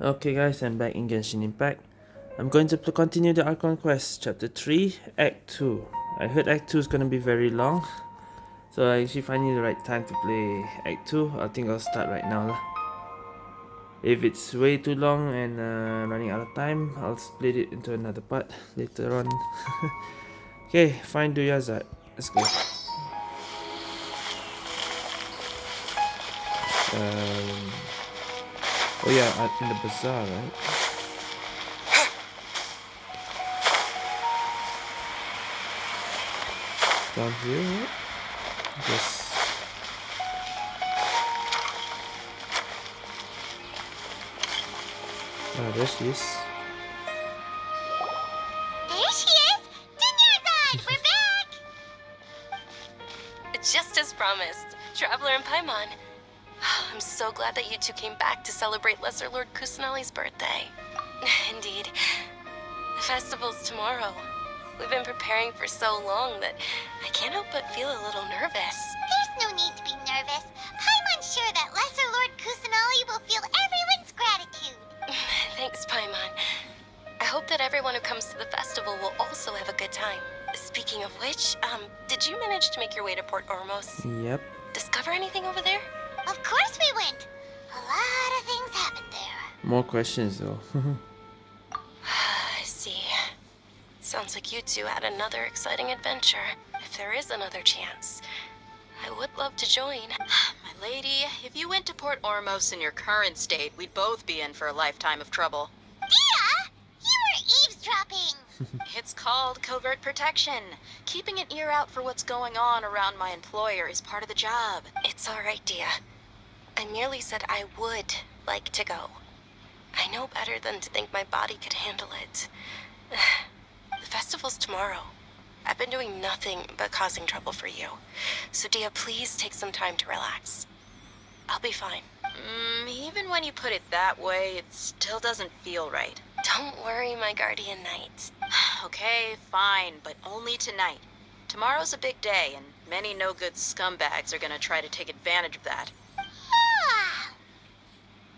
Okay guys, I'm back in Genshin Impact. I'm going to continue the Archon Quest, Chapter 3, Act 2. I heard Act 2 is going to be very long. So I actually finding the right time to play Act 2. I think I'll start right now. Lah. If it's way too long and uh, running out of time, I'll split it into another part later on. okay, find Dunyarzad. Let's go. Um, Oh yeah, uh, in the bazaar, right? Down here, right? Yes. Ah, there she is. There she is! Dunyarzad! We're back! Just as promised, Traveler and Paimon. I'm so glad that you two came back to celebrate Lesser Lord Kusanali's birthday. Indeed. The festival's tomorrow. We've been preparing for so long that I can't help but feel a little nervous. There's no need to be nervous. Paimon's sure that Lesser Lord Kusanali will feel everyone's gratitude. Thanks, Paimon. I hope that everyone who comes to the festival will also have a good time. Speaking of which, um, did you manage to make your way to Port Ormos? Yep. Discover anything over there? Of course we went. A lot of things happened there. More questions though. I see. Sounds like you two had another exciting adventure. If there is another chance, I would love to join. My lady, if you went to Port Ormos in your current state, we'd both be in for a lifetime of trouble. Dehya! You were eavesdropping! It's called covert protection. Keeping an ear out for what's going on around my employer is part of the job. It's all right, Dehya. I merely said I would like to go. I know better than to think my body could handle it. The festival's tomorrow. I've been doing nothing but causing trouble for you. So, Dehya, please take some time to relax. I'll be fine. Mm, even when you put it that way, it still doesn't feel right. Don't worry, my guardian knight. okay, fine, but only tonight. Tomorrow's a big day, and many no-good scumbags are gonna try to take advantage of that.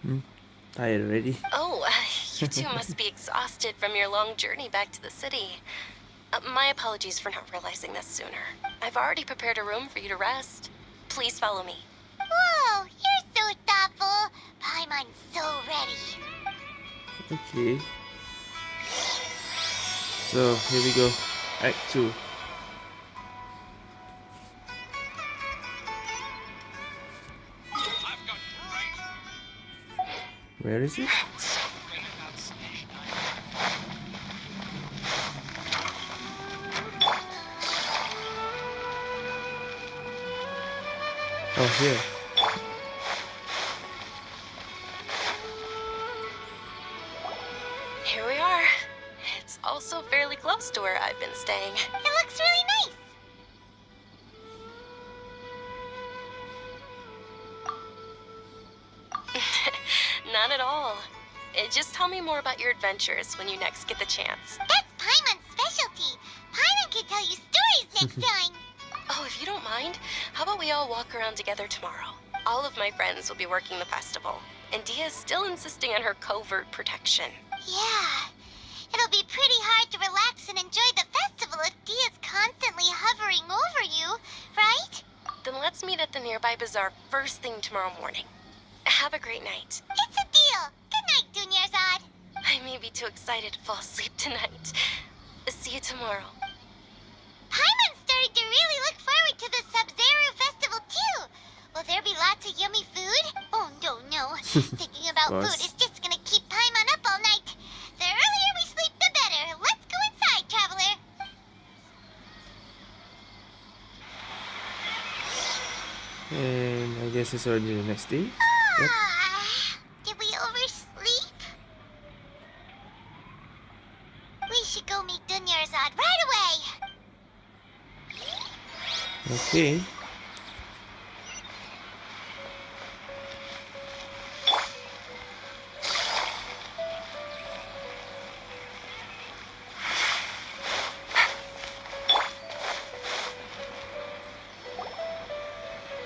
Ah, Tired already? Oh, uh, you two must be exhausted from your long journey back to the city. Uh, my apologies for not realizing this sooner. I've already prepared a room for you to rest. Please follow me. Whoa, you're so thoughtful. Paimon's so ready. Okay. So, here we go. Act 2. Where is it? Oh, here. Here we are. It's also fairly close to where I've been staying. It looks really Not at all. Uh, Just tell me more about your adventures when you next get the chance. That's Paimon's specialty. Paimon can tell you stories next time. Oh, if you don't mind, how about we all walk around together tomorrow? All of my friends will be working the festival, and Dehya's still insisting on her covert protection. Yeah. It'll be pretty hard to relax and enjoy the festival if Dehya's constantly hovering over you, right? Then let's meet at the nearby bazaar first thing tomorrow morning. Have a great night. It's I may be too excited to fall asleep tonight. See you tomorrow. Paimon's starting to really look forward to the Sabz Ruz Festival too. Will there be lots of yummy food? Oh no, no. Thinking about food is just gonna keep Paimon up all night. The earlier we sleep, the better. Let's go inside, traveler. And I guess it's already the next day. Ah, did we oversleep? We should go meet Dunyarzad right away.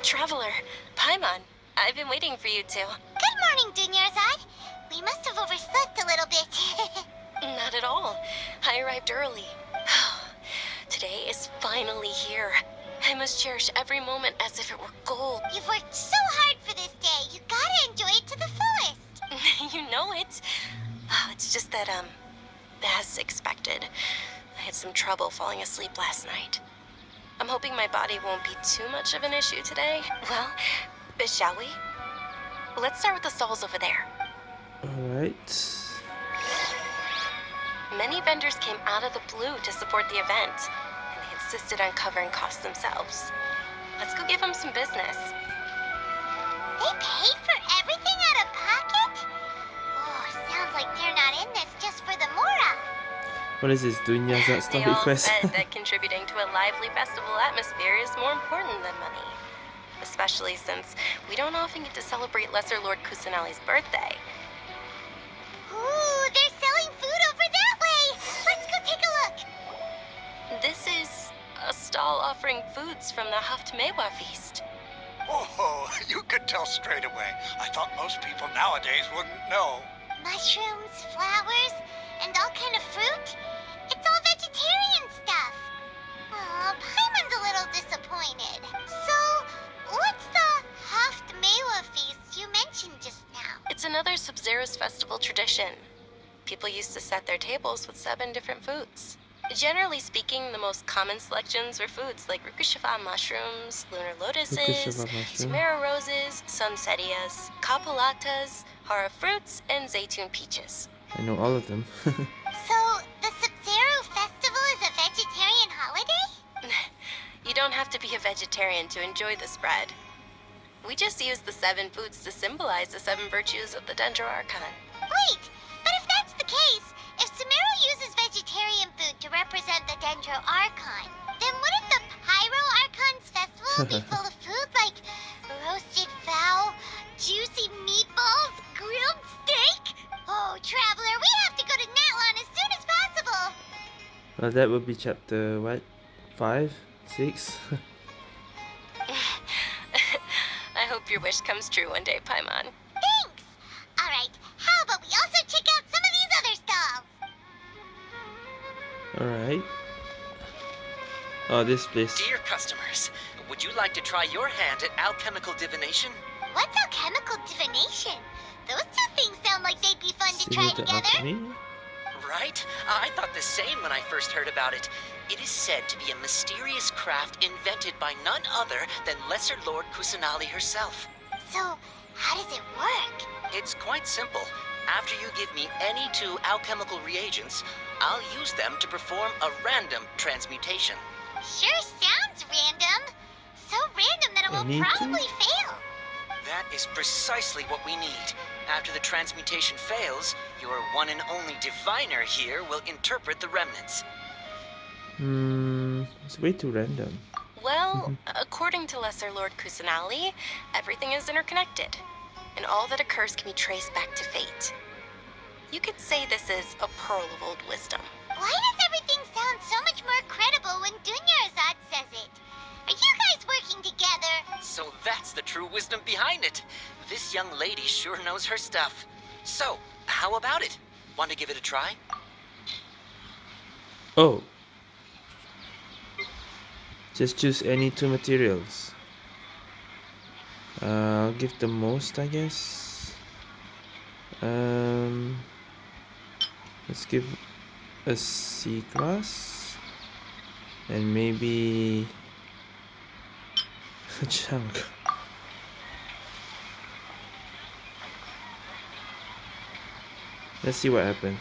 Traveler, Paimon, I've been waiting for you two. Must cherish every moment as if it were gold. You've worked so hard for this day. You gotta enjoy it to the fullest. you know it. Oh, it's just that, um, as expected, I had some trouble falling asleep last night. I'm hoping my body won't be too much of an issue today. Well, uh, shall we? Let's start with the stalls over there. Alright. Many vendors came out of the blue to support the event, and they insisted on covering costs themselves. Let's go give them some business. They pay for everything out of pocket? Oh, sounds like they're not in this just for the Mora. What is this? Doing that They story quest? said that contributing to a lively festival atmosphere is more important than money. Especially since we don't often get to celebrate Lesser Lord Kusanali's birthday. A stall offering foods from the Haft Mewa feast. Oh, you could tell straight away. I thought most people nowadays wouldn't know. Mushrooms, flowers, and all kind of fruit. It's all vegetarian stuff. Aw, Paimon's a little disappointed. So, what's the Haft Mewa feast you mentioned just now? It's another Sabz Ruz festival tradition. People used to set their tables with seven different foods. Generally speaking, the most common selections were foods like Rukkhashava mushrooms, lunar lotuses, Rukkhashava mushroom. Sumeru roses, sunsettias, kalpalatas, harra fruits, and zaytun peaches. I know all of them. So, the Sabz Ruz festival is a vegetarian holiday? You don't have to be a vegetarian to enjoy the spread. We just use the seven foods to symbolize the seven virtues of the Dendro Archon. Wait, but if that's the case, if Sumeru uses vegetarian food to represent the Dendro Archon, then wouldn't the Pyro Archon's festival be full of food like roasted fowl, juicy meatballs, grilled steak? Oh, Traveler, we have to go to Natlan as soon as possible. well, that would be chapter what? Five? Six? I hope your wish comes true one day, Paimon. Alright. Oh, this place. Dear customers, would you like to try your hand at alchemical divination? What's alchemical divination? Those two things sound like they'd be fun to try Similar to together. alchemy? Right? I thought the same when I first heard about it. It is said to be a mysterious craft invented by none other than Lesser Lord Kusanali herself. So, how does it work? It's quite simple. After you give me any two alchemical reagents, I'll use them to perform a random transmutation. Sure sounds random. So random that it will Any two? probably fail. That is precisely what we need. After the transmutation fails, your one and only diviner here will interpret the remnants. Hmm, it's way too random. Well, according to Lesser Lord Kusanali, everything is interconnected, and all that occurs can be traced back to fate. You could say this is a pearl of old wisdom. Why does everything sound so much more credible when Dunyarzad says it? Are you guys working together? So that's the true wisdom behind it. This young lady sure knows her stuff. So, how about it? Want to give it a try? Oh. Just choose any two materials. Uh, I'll give the most, I guess. Um, let's give a C class and maybe a chunk. Let's see what happens.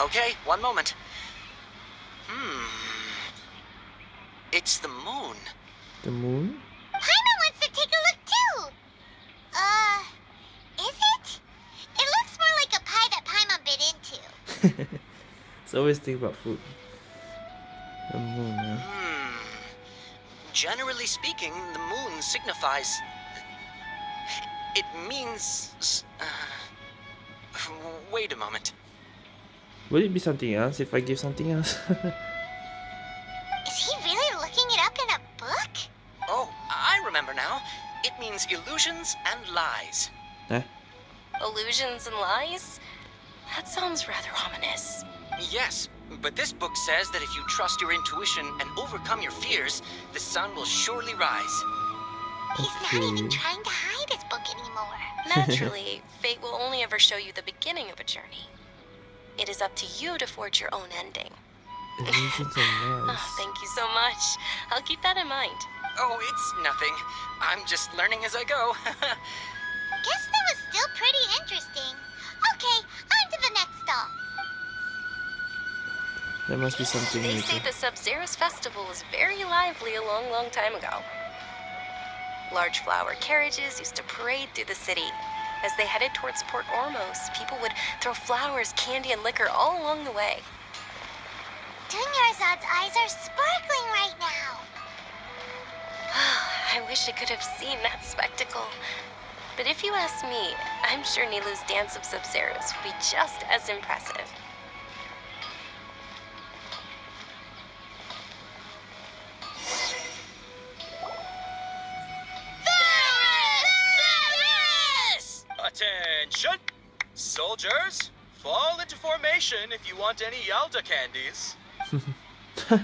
Okay, one moment. Hmm. It's the moon. The moon? Paimon wants to take a look too. Uh, is it? It looks more like a pie that Paimon bit into. It's always think about food. The moon, huh? Hmm. Generally speaking, the moon signifies. It means. Uh, wait a moment. Would it be something else if I give something else? now. It means illusions and lies. Eh? Illusions and lies? That sounds rather ominous. Yes, but this book says that if you trust your intuition and overcome your fears, the sun will surely rise. He's not even trying to hide his book anymore. Naturally, fate will only ever show you the beginning of a journey. It is up to you to forge your own ending. Illusions and Oh, thank you so much. I'll keep that in mind. Oh, it's nothing. I'm just learning as I go. Guess that was still pretty interesting. Okay, on to the next stop. There must be something They new. say the Sabz Ruz Festival was very lively a long, long time ago. Large flower carriages used to parade through the city. As they headed towards Port Ormos, people would throw flowers, candy, and liquor all along the way. Dunyarzad's eyes are sparkling right now. I wish I could have seen that spectacle. But if you ask me, I'm sure Nilou's dance of Sabz Ruz would be just as impressive. Attention! Soldiers, fall into formation if you want any Yalda candies. It's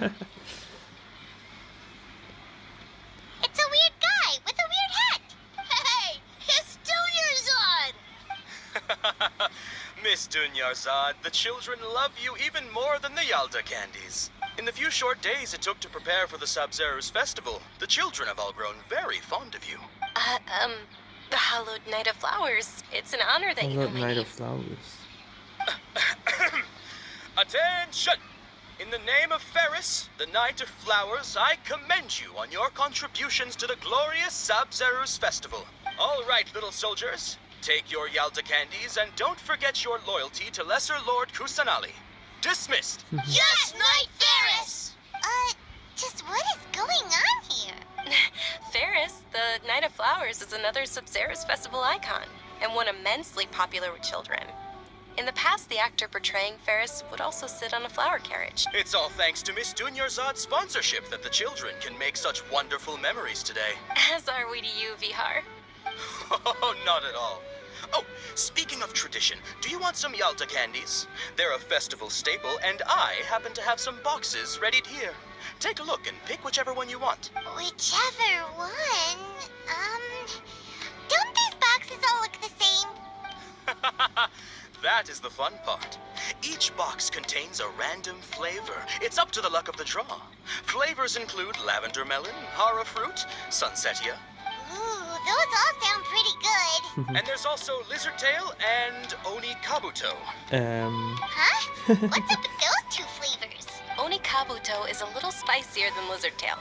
a weird guy with a weird hat. Hey, it's Dunyarzad. Miss Dunyarzad, the children love you even more than the Yalda candies. In the few short days it took to prepare for the Sabz Ruz festival, the children have all grown very fond of you. Uh, um, the Hallowed Knight of Flowers. It's an honor that you know Hallowed my Knight of Flowers. Attention! In the name of Ferris, the Knight of Flowers, I commend you on your contributions to the glorious Sabz Ruz festival. All right, little soldiers, take your Yalda candies and don't forget your loyalty to Lesser Lord Kusanali. Dismissed. Yes, Knight Ferris. Uh, just what is going on here? Ferris, the Knight of Flowers, is another Sabz Ruz festival icon, and one immensely popular with children. In the past, the actor portraying Ferris would also sit on a flower carriage. It's all thanks to Miss Dunyarzad's sponsorship that the children can make such wonderful memories today. As are we to you, Vihar. Oh, not at all. Oh, speaking of tradition, do you want some Yalda candies? They're a festival staple, and I happen to have some boxes readied here. Take a look and pick whichever one you want. Whichever one. Um, don't these boxes all look the same? that is the fun part. Each box contains a random flavor. It's up to the luck of the draw. Flavors include lavender melon, harra fruit, sunsettia, Ooh, those all sound pretty good. and there's also lizard tail and oni kabuto. Um, Huh? What's up with those two flavors? Oni Kabuto is a little spicier than Lizard Tail.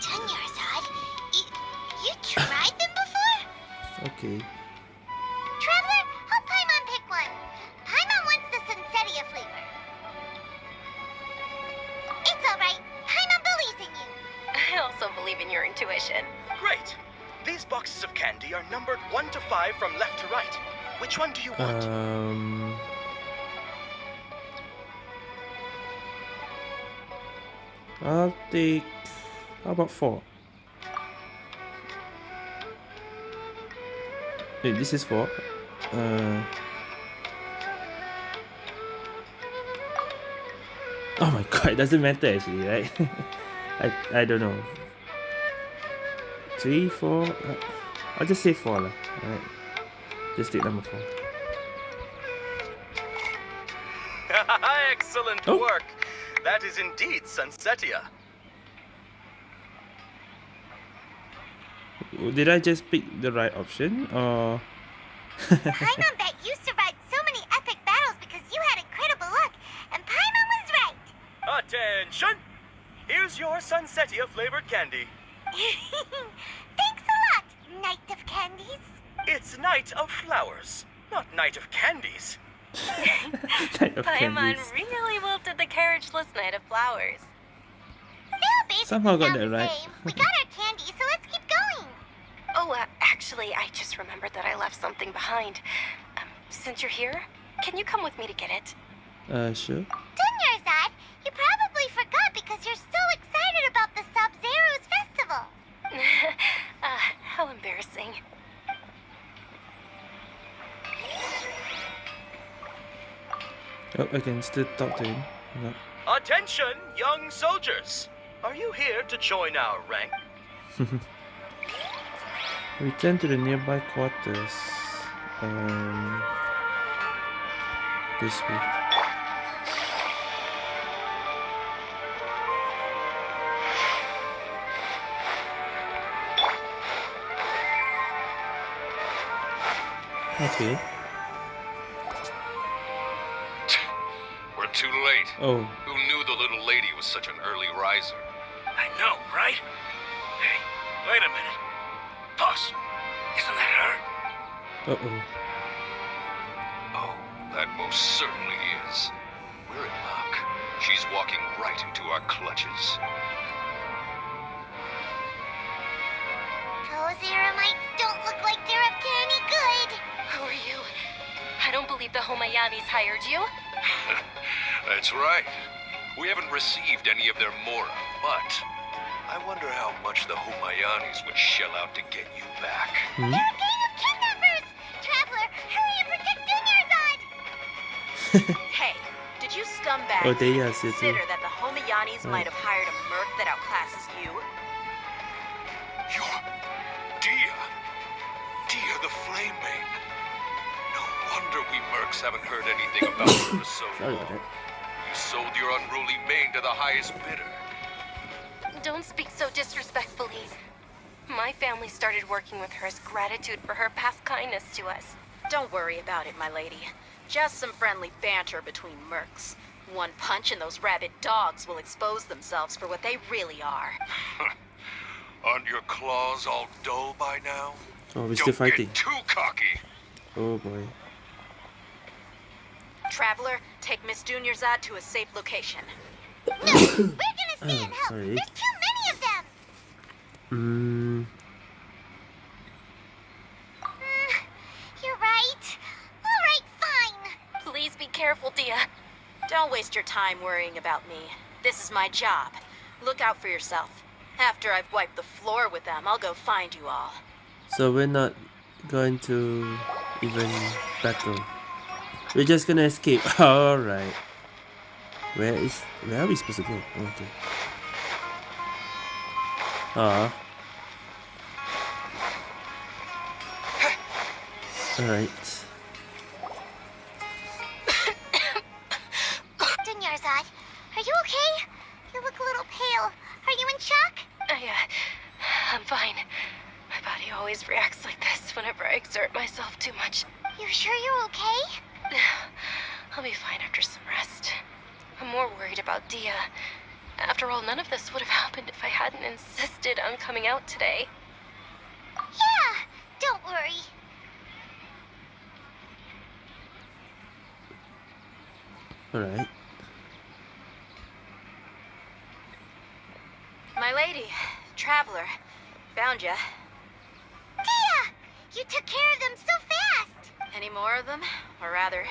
Dunyarzad, you, you tried them before? okay. Traveler, help Paimon pick one. Paimon wants the Sunsettia flavor. It's alright. Paimon believes in you. I also believe in your intuition. Great. These boxes of candy are numbered 1 to 5 from left to right. Which one do you want? Um, I'll take. How about four? Wait, this is four. Uh. Oh my god, it doesn't matter actually, right? I I don't know. Three, four. Uh, I'll just say four lah. Alright. Just take number four. Excellent Oh. work. That is indeed Sunsettia. Did I just pick the right option or? Paimon bet you survived so many epic battles because you had incredible luck, and Paimon was right. Attention! Here's your Sunsettia flavored candy. Thanks a lot, Knight of Candies. It's Knight of Flowers, not Knight of Candies. Knight of Paimon Candies. really wilted the carriageless Knight of Flowers. They basically Somehow got that right. We got our candy, so let's keep going. Oh, uh, actually, I just remembered that I left something behind. Um, since you're here, can you come with me to get it? Uh, sure. How embarrassing. Oh, against the doctor! No. Attention, young soldiers! Are you here to join our rank? Return to the nearby quarters. Um, this way. Okay. We're too late. Oh, Who knew the little lady was such an early riser? I know, right? Hey, wait a minute. Boss, isn't that her? uh oh. Oh, that most certainly is. We're in luck. She's walking right into our clutches. The Homayanis hired you. That's right. We haven't received any of their mora, but I wonder how much the Humayanis would shell out to get you back. Hmm? They're a gang of kidnappers! Traveler, hurry and protect Dunyarzad! Hey, did you scumbags Oh, they are, consider that the Homayanis Right. might have hired a wonder we mercs haven't heard anything about her for so Sorry long. that. You sold your unruly mane to the highest bidder. Don't speak so disrespectfully. My family started working with her as gratitude for her past kindness to us. Don't worry about it, my lady. Just some friendly banter between mercs. One punch and those rabid dogs will expose themselves for what they really are. Aren't your claws all dull by now? Oh, we're still Don't fighting. get too cocky. Oh boy. Traveler, take Miss Dunyarzad to a safe location. No, we're gonna stay Oh, and help. sorry. There's too many of them. Mm, Mm, you're right. All right, fine. Please be careful, Dehya. Don't waste your time worrying about me. This is my job. Look out for yourself. After I've wiped the floor with them, I'll go find you all. so we're not going to even battle. We're just gonna escape. Alright. Where is where are we supposed to go? Oh, okay. Ah. Alright. Dunyarzad, are you okay? You look a little pale. Are you in shock? I, uh, I'm fine. My body always reacts like this whenever I exert myself too much. You sure you're okay? I'll be fine after some rest. I'm more worried about Dehya. After all, none of this would have happened if I hadn't insisted on coming out today. Yeah, don't worry. Alright. My lady, Traveler, found ya. Dehya, you took care of them so fast. Any more of them? Or rather,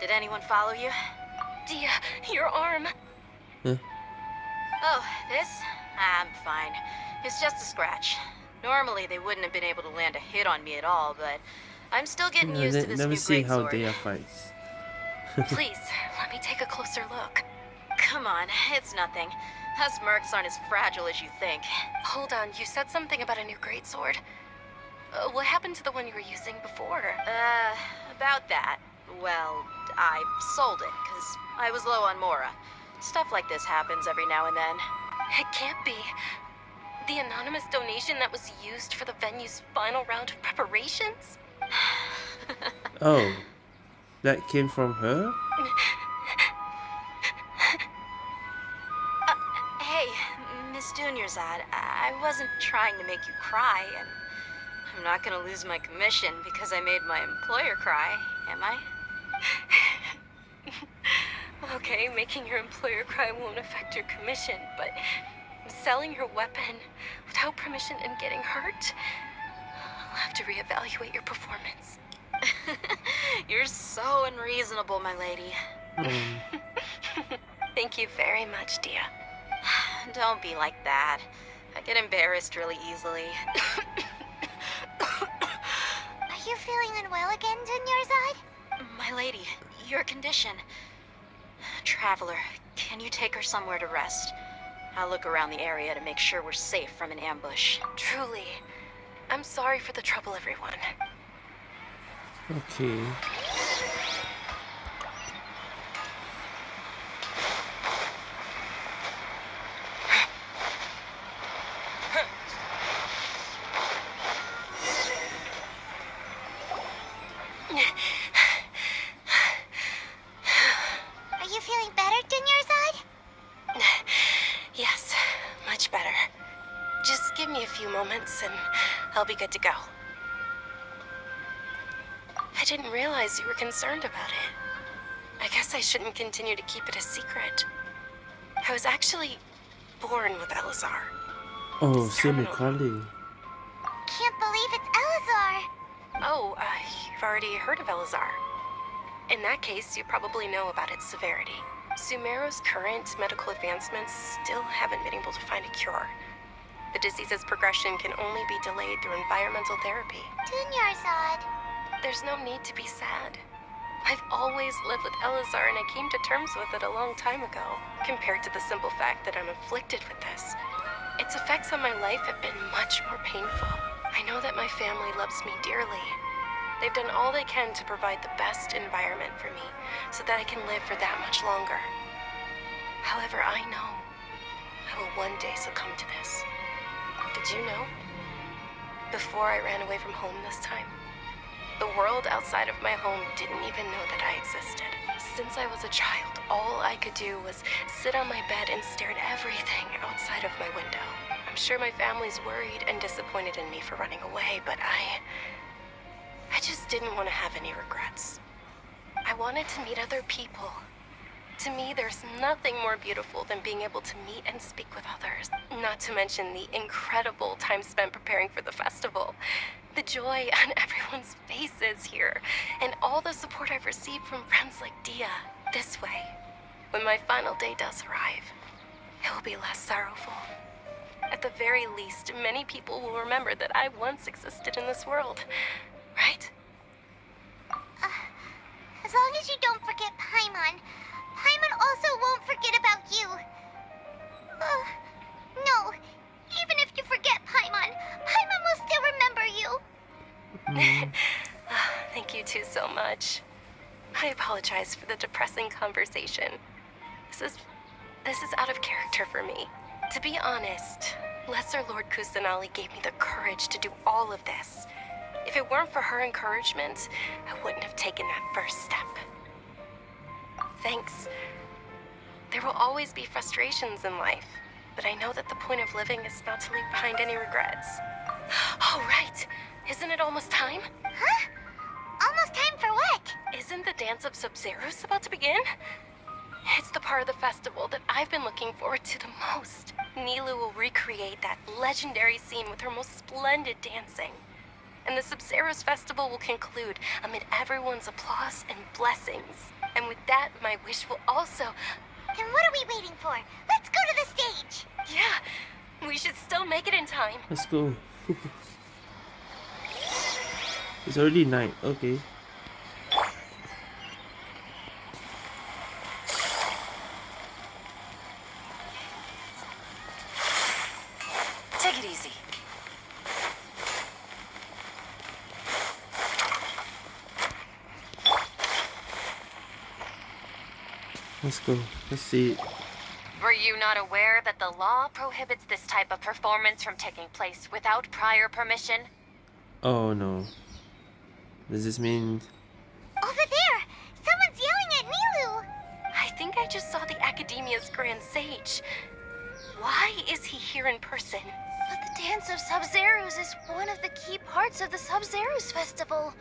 did anyone follow you? Dehya, your arm. Oh, this? I'm fine. It's just a scratch. Normally, they wouldn't have been able to land a hit on me at all, but I'm still getting Yeah, used to this never new see how they fights. Please, let me take a closer look. Come on, it's nothing. Us mercs aren't as fragile as you think. Hold on, you said something about a new greatsword. Uh, what happened to the one you were using before? Uh, about that. Well, I sold it, because I was low on Mora. Stuff like this happens every now and then. It can't be. The anonymous donation that was used for the venue's final round of preparations? Oh. That came from her? Hey, Miss Dunyarzad, I I wasn't trying to make you cry, and I'm not gonna lose my commission because I made my employer cry, am I? Okay, making your employer cry won't affect your commission, but selling your weapon without permission and getting hurt? I'll have to reevaluate your performance. You're so unreasonable, my lady. Thank you very much, Dehya. Don't be like that. I get embarrassed really easily. Are you feeling unwell again, Dunyarzad? My lady, your condition. Traveler, can you take her somewhere to rest? I'll look around the area to make sure we're safe from an ambush. Truly. I'm sorry for the trouble, everyone. Okay. Good to go. I didn't realize you were concerned about it. I guess I shouldn't continue to keep it a secret. I was actually born with Eleazar. Oh, same with Collei. Can't believe it's Eleazar. Oh, uh, you've already heard of Eleazar. In that case, you probably know about its severity. Sumeru's current medical advancements still haven't been able to find a cure. The disease's progression can only be delayed through environmental therapy. Dunyarzad. There's no need to be sad. I've always lived with Eleazar and I came to terms with it a long time ago, compared to the simple fact that I'm afflicted with this. Its effects on my life have been much more painful. I know that my family loves me dearly. They've done all they can to provide the best environment for me so that I can live for that much longer. However, I know I will one day succumb to this. Did you know? Before I ran away from home this time, the world outside of my home didn't even know that I existed. Since I was a child, all I could do was sit on my bed and stare at everything outside of my window. I'm sure my family's worried and disappointed in me for running away, but I. I just didn't want to have any regrets. I wanted to meet other people. To me, there's nothing more beautiful than being able to meet and speak with others. Not to mention the incredible time spent preparing for the festival. The joy on everyone's faces here, and all the support I've received from friends like Dehya. This way, when my final day does arrive, it will be less sorrowful. At the very least, many people will remember that I once existed in this world. Right? Uh, as long as you don't forget Paimon, Paimon also won't forget about you. Uh, no, even if you forget Paimon, Paimon will still remember you. Ah, Thank you two so much. I apologize for the depressing conversation. This is this is out of character for me. To be honest, Lesser Lord Kusanali gave me the courage to do all of this. If it weren't for her encouragement, I wouldn't have taken that first step. Thanks. There will always be frustrations in life, but I know that the point of living is not to leave behind any regrets. All right. Isn't it almost time? Huh? Almost time for what? Isn't the Dance of Sabz Ruz about to begin? It's the part of the festival that I've been looking forward to the most. Nilou will recreate that legendary scene with her most splendid dancing. And the Sabz Ruz festival will conclude amid everyone's applause and blessings. And with that, my wish will also... Then what are we waiting for? Let's go to the stage. Yeah, we should still make it in time. Let's go. it's already night. Okay. Take it easy. Let's go. Let's see. Were you not aware that the law prohibits this type of performance from taking place without prior permission? Oh no. Does this mean Over there, someone's yelling at Nilou. I think I just saw the Academia's Grand Sage. Why is he here in person? But the Dance of Sabz Ruz is one of the key parts of the Sabz Ruz festival.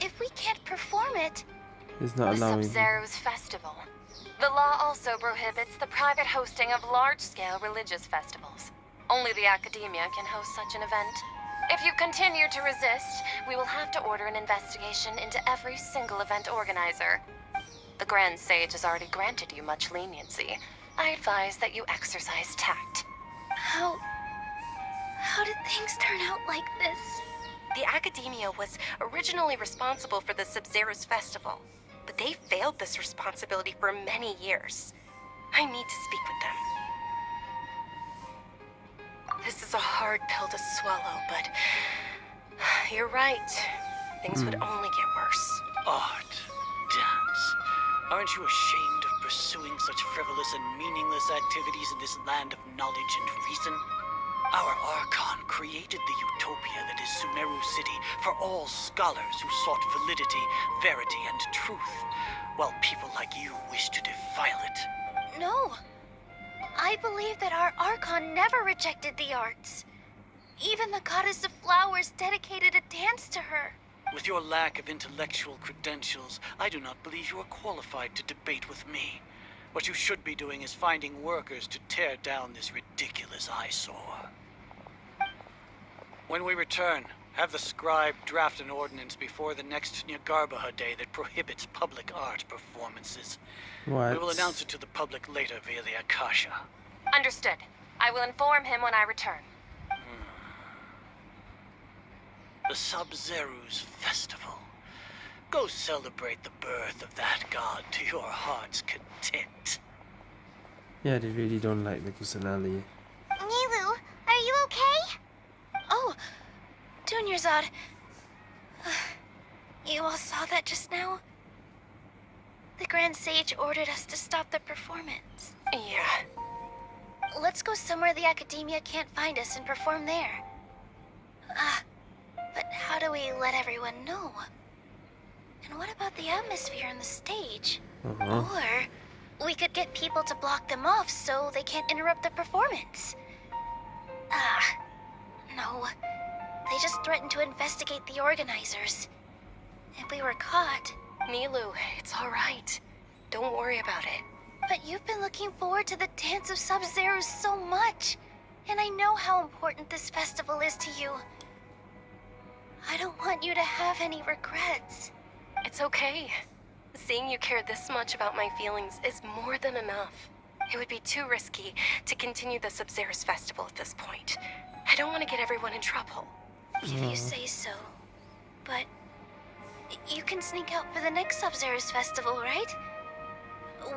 If we can't perform it, it's not The allowing? Sabz Ruz festival. The law also prohibits the private hosting of large-scale religious festivals. Only the Academia can host such an event. If you continue to resist, we will have to order an investigation into every single event organizer. The Grand Sage has already granted you much leniency. I advise that you exercise tact. how... How did things turn out like this? The Academia was originally responsible for the Sabz Ruz festival. But they failed this responsibility for many years. I need to speak with them. This is a hard pill to swallow, but you're right. Things would hmm. only get worse. Art, dance. Aren't you ashamed of pursuing such frivolous and meaningless activities in this land of knowledge and reason? Our Archon created the utopia that is Sumeru City for all scholars who sought validity, verity, and truth, while people like you wish to defile it. No. I believe that our Archon never rejected the arts. Even the goddess of flowers dedicated a dance to her. With your lack of intellectual credentials, I do not believe you are qualified to debate with me. What you should be doing is finding workers to tear down this ridiculous eyesore. When we return, have the scribe draft an ordinance before the next Jnagarbha Day that prohibits public art performances. What? We will announce it to the public later via the Akasha. Understood. I will inform him when I return. Hmm. The Sabz Ruz festival. Go celebrate the birth of that god to your heart's content. Yeah, they really don't like the Kusanali. Nilou, are you okay? Oh, Dunyarzad. You all saw that just now? The Grand Sage ordered us to stop the performance. Yeah. Let's go somewhere the Academia can't find us and perform there. Ah, but how do we let everyone know? And what about the atmosphere on the stage? Uh-huh. Or we could get people to block them off so they can't interrupt the performance. Ah, no. They just threatened to investigate the organizers. If we were caught. Nilou, it's all right. Don't worry about it. But you've been looking forward to the Dance of Sabz Ruz so much. And I know how important this festival is to you. I don't want you to have any regrets. It's okay. Seeing you care this much about my feelings is more than enough. It would be too risky to continue the Sabz Ruz festival at this point. I don't want to get everyone in trouble. If you say so. But you can sneak out for the next Sabz Ruz festival, right?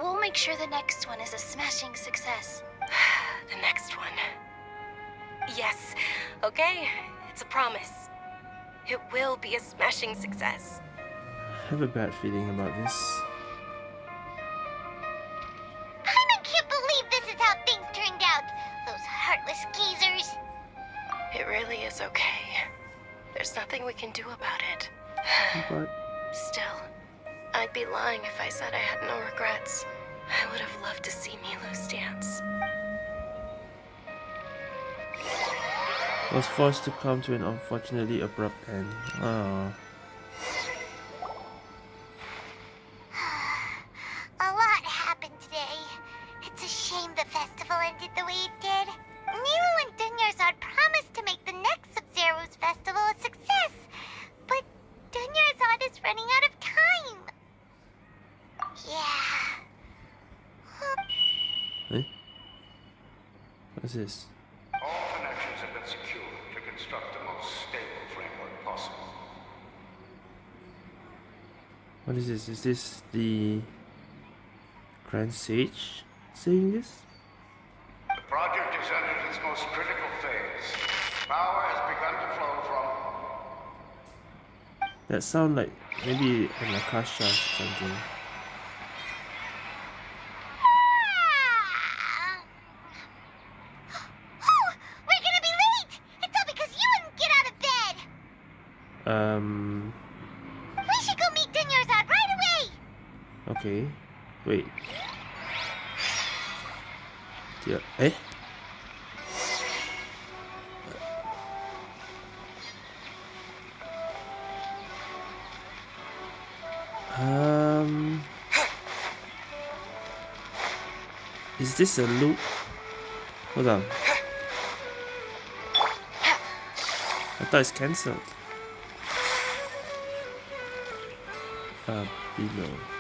We'll make sure the next one is a smashing success. the next one. Yes, okay, it's a promise. It will be a smashing success. I have a bad feeling about this. I can't believe this is how things turned out. Those heartless geezers. It really is okay. There's nothing we can do about it. But Still, I'd be lying if I said I had no regrets. I would have loved to see Nilou's dance. was forced to come to an unfortunately abrupt end. Oh. A lot happened today. It's a shame the festival ended the way it did. Nilou Dunyarzad promised to make the next Sabz Ruz festival a success. But Dunyarzad is running out of time. Yeah. Huh? Eh? What's this? All connections have been secured to construct the most stable framework possible. What is this? Is this the Grand Sage saying this? The project has entered its most critical phase. Power has begun to flow from That sound like maybe an Akasha or something. Oh, we're gonna be late! It's all because you wouldn't get out of bed! Um. We should go meet Dunyarzad right away! Okay. Wait. Yeah. Eh? Um. Is this a loop? Hold on. I thought it's cancelled. Uh, below.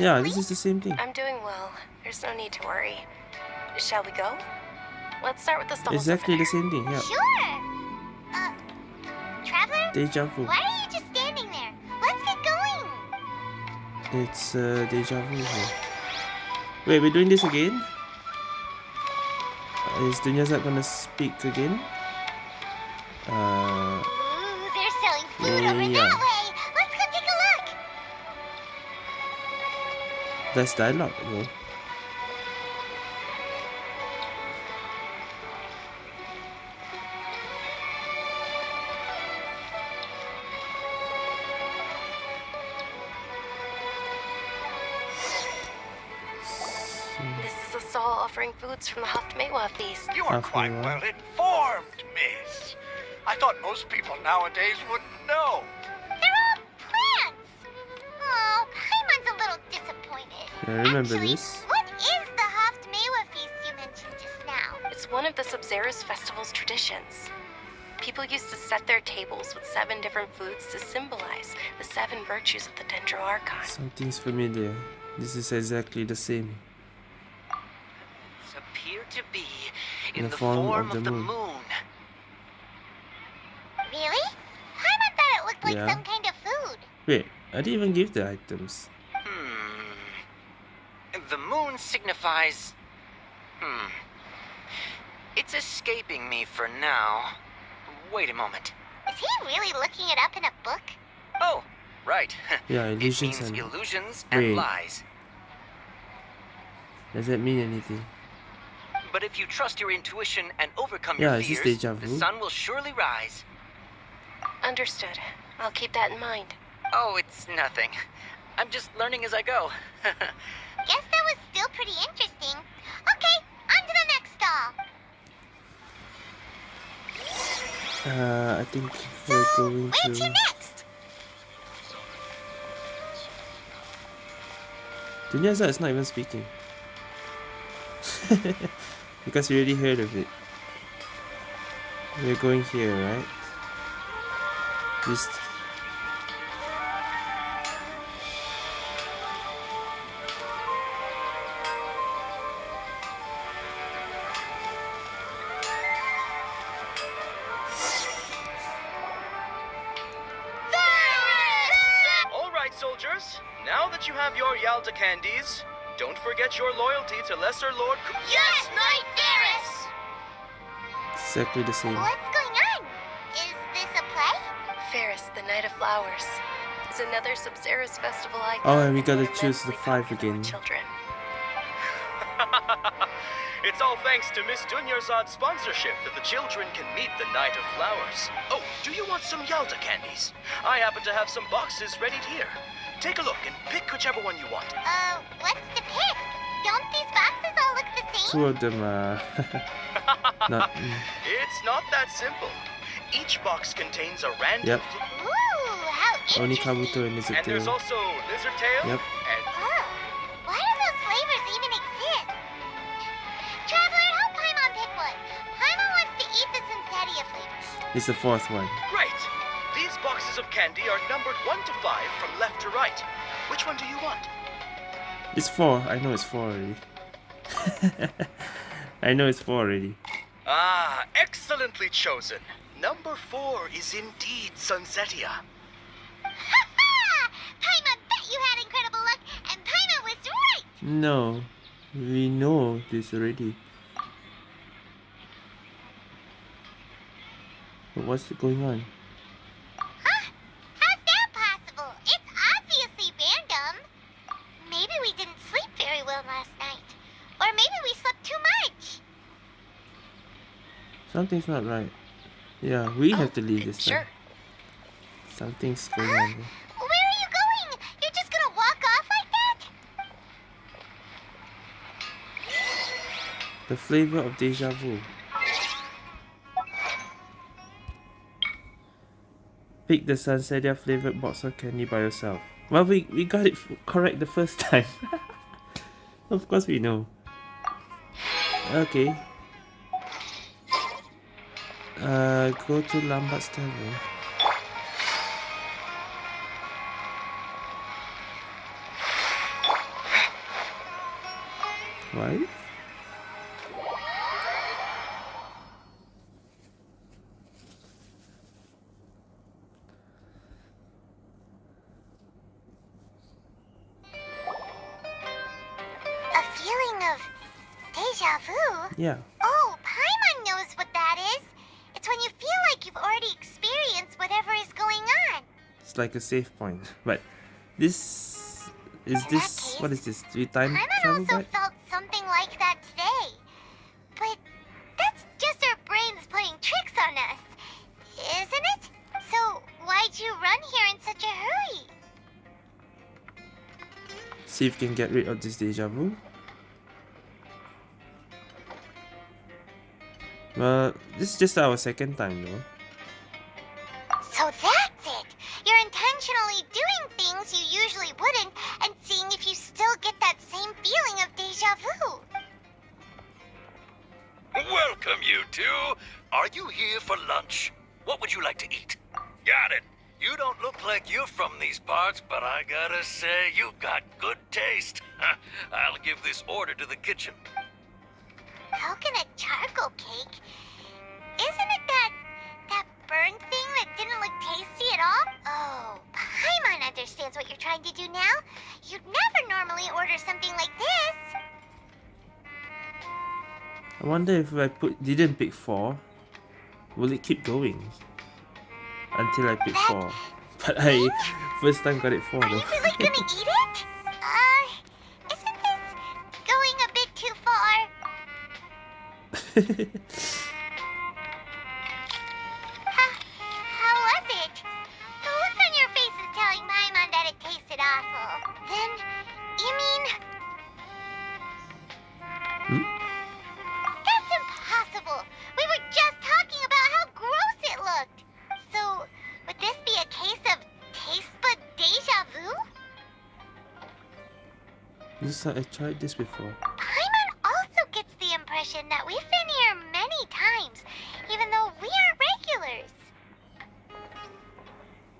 Yeah, this is the same thing. I'm doing well. There's no need to worry. Shall we go? Let's start with the stalls. Exactly the same thing. Yeah. Sure. Uh, Traveler? Deja vu. Why are you just standing there? Let's get going. It's uh, deja vu here. Wait, we're doing this again? Uh, is Dunyarzad gonna speak again? Uh, that's dialogue though. This is a stall offering foods from the Haft Mewa feast. You are Halfway quite well informed, miss. I thought most people nowadays wouldn't I remember Actually, this. What is the Haft Mewa feast you mentioned just now? It's one of the Sabzeruz festival's traditions. People used to set their tables with seven different foods to symbolize the seven virtues of the Dendro Archon. Something's familiar. This is exactly the same. It's Appear to be in, the the, form form, of of, the the moon. moon. Really? Paimon thought it looked like Yeah. some kind of food. Wait, I didn't even give the items. The moon signifies. Hmm. It's escaping me for now. Wait a moment. Is he really looking it up in a book? Oh, right. Yeah, it illusions means and illusions and Wait. lies. does that mean anything? But if you trust your intuition and overcome Yeah, your is this fears, deja the vu? sun will surely rise. Understood. I'll keep that in mind. Oh, it's nothing. I'm just learning as I go. Guess that was still pretty interesting. Okay, on to the next stall. Uh, I think we're going Where to to. next? Dunyarzad is not even speaking. because we already heard of it. We're going here, right? This. Loyalty to Lesser Lord. Ku- Yes, Knight Ferris! Exactly the same. What's going on? Is this a play? Ferris, the Knight of Flowers, is another Sabzeruz festival icon. Oh, and we gotta and choose the five again. Children. it's all thanks to Miss Dunyarzad's sponsorship that the children can meet the Knight of Flowers. Oh, do you want some Yalda candies? I happen to have some boxes ready here. Take a look and pick whichever one you want. Uh, what's to pick? Don't these boxes all look the same? Two of them are not. It's not that simple. Each box contains a random. Yep. Ooh, how Only interesting. Kabuto and Lizard and there's Tail. also lizard tail Yep. and Oh, why do those flavors even exist? Traveler, help Paimon pick one. Paimon wants to eat the Sunsettia flavors. It's the fourth one. great. These boxes of candy are numbered one to five from left to right. Which one do you want? It's four. I know it's four already. I know it's four already. Ah, excellently chosen. Number four is indeed Sunsettia. Ha ha! Paimon bet you had incredible luck, and Paimon was right! No, we know this already. But what's going on? Huh? How's that possible? It's obviously random. Maybe we didn't sleep very well last night. Or maybe we slept too much. Something's not right. Yeah, we have to leave this Sure. time. Something's going on. here. Where are you going? You're just gonna walk off like that? The flavor of deja vu. Pick the Sunsettia flavored box of candy by yourself. Well, we, we got it f- correct the first time. of course we know. Okay. Uh, go to Lambert's table. Right? A save point. But this is In this that what case, is this? Three time Paimon travel also back? felt something like that today. But that's just our brains playing tricks on us, isn't it? So why'd you run here in such a hurry? See if you can get rid of this deja vu. Well, this is just our second time though. I put didn't pick four, will it keep going? Until I pick four. But I first time got it four Are you really gonna eat it? Uh, isn't this going a bit too far? this I tried this before. Paimon also gets the impression that we've been here many times, even though we aren't regulars.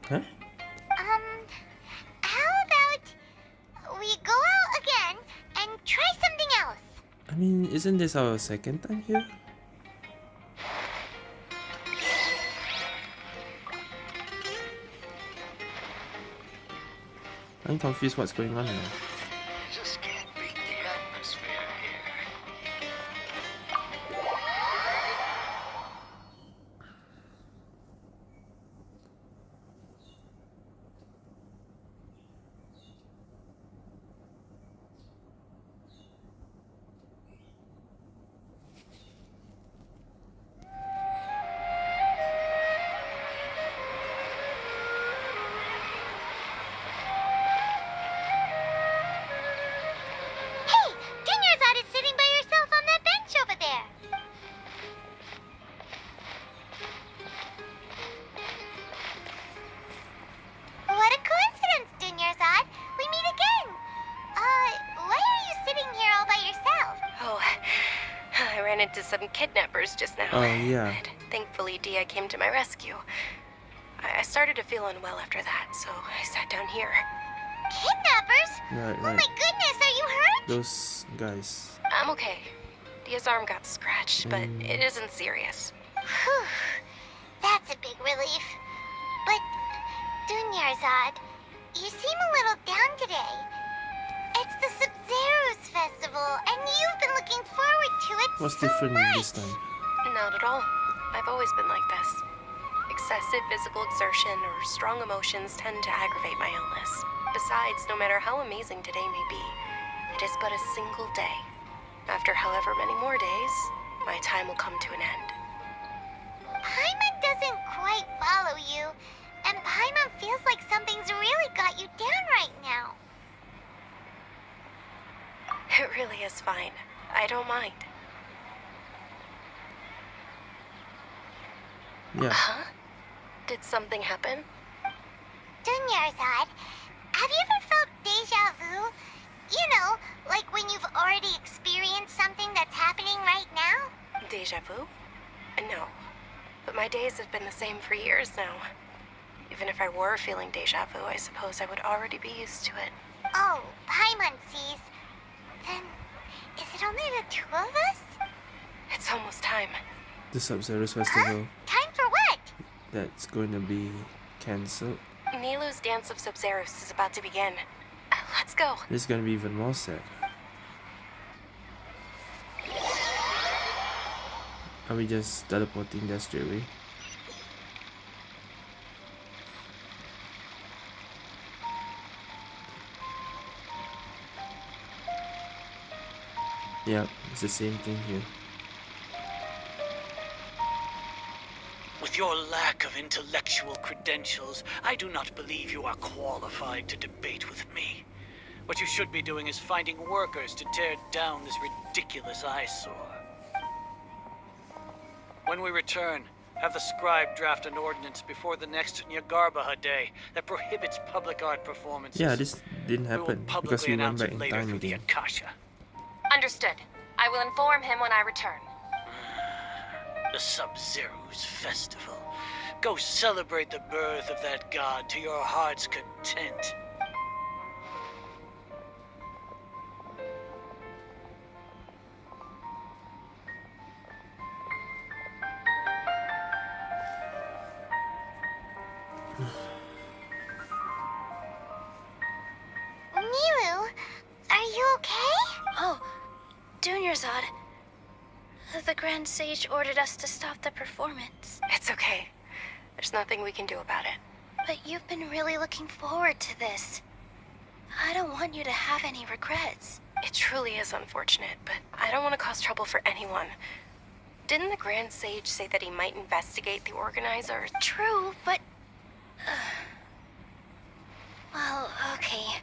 Huh? Um, how about we go out again and try something else? I mean, isn't this our second time here? I'm confused what's going on now. Came to my rescue. I I started to feel unwell after that, so I sat down here. Kidnappers? Right, Oh my goodness, are you hurt? Those guys. I'm okay. Dehya's arm got scratched, but Mm. it isn't serious. Whew, that's a big relief. But, Dunyarzad, you seem a little down today. It's the Sabzeruz festival, and you've been looking forward to it What's so different much. this time? Not at all. I've always been like this. Excessive physical exertion or strong emotions tend to aggravate my illness. Besides, no matter how amazing today may be, it is but a single day. After however many more days, my time will come to an end. Yeah. Huh? Did something happen? Dunyarzad, have you ever felt deja vu? You know, like when you've already experienced something that's happening right now? Deja vu? No. But my days have been the same for years now. Even if I were feeling deja vu, I suppose I would already be used to it. Oh, Paimon sees. Then Is it only the two of us? It's almost time. The Sabzeruz festival Time for what? That's going to be cancelled. Nilou's Dance of Sabzeruz is about to begin. Uh, Let's go. This is going to be even more sad. Are we just teleporting there straight away? Yep, it's the same thing here. Your lack of intellectual credentials, I do not believe you are qualified to debate with me. What you should be doing is finding workers to tear down this ridiculous eyesore. When we return, have the scribe draft an ordinance before the next Jnagarbha Day that prohibits public art performances. Yeah, this didn't we happen because we went announce back in time through the again. Akasha. Understood. I will inform him when I return. The Sabzeruz festival. Go celebrate the birth of that god to your heart's content. Ordered us to stop the performance. It's okay. There's nothing we can do about it. But you've been really looking forward to this. I don't want you to have any regrets. It truly is unfortunate, but I don't want to cause trouble for anyone. Didn't the Grand Sage say that he might investigate the organizer? True, but. uh, well, okay.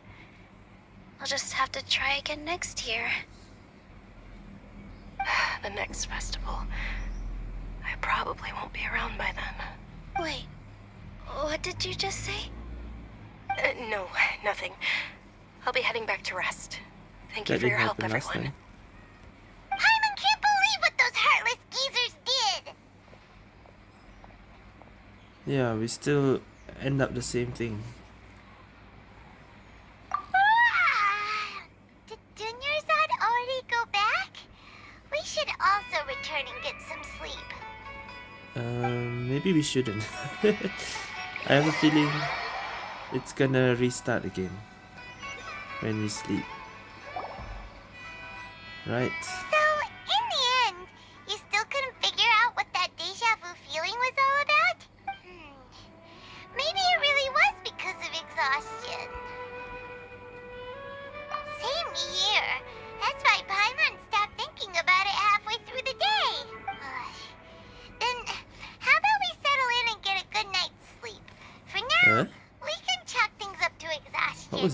I'll just have to try again next year. The next festival. I probably won't be around by then. Wait, what did you just say? Uh, no, nothing. I'll be heading back to rest. Thank you for your help, happen last everyone. time. Paimon can't believe what those heartless geezers did! Yeah, we still end up the same thing. Um, maybe we shouldn't. I have a feeling it's gonna restart again when we sleep. Right.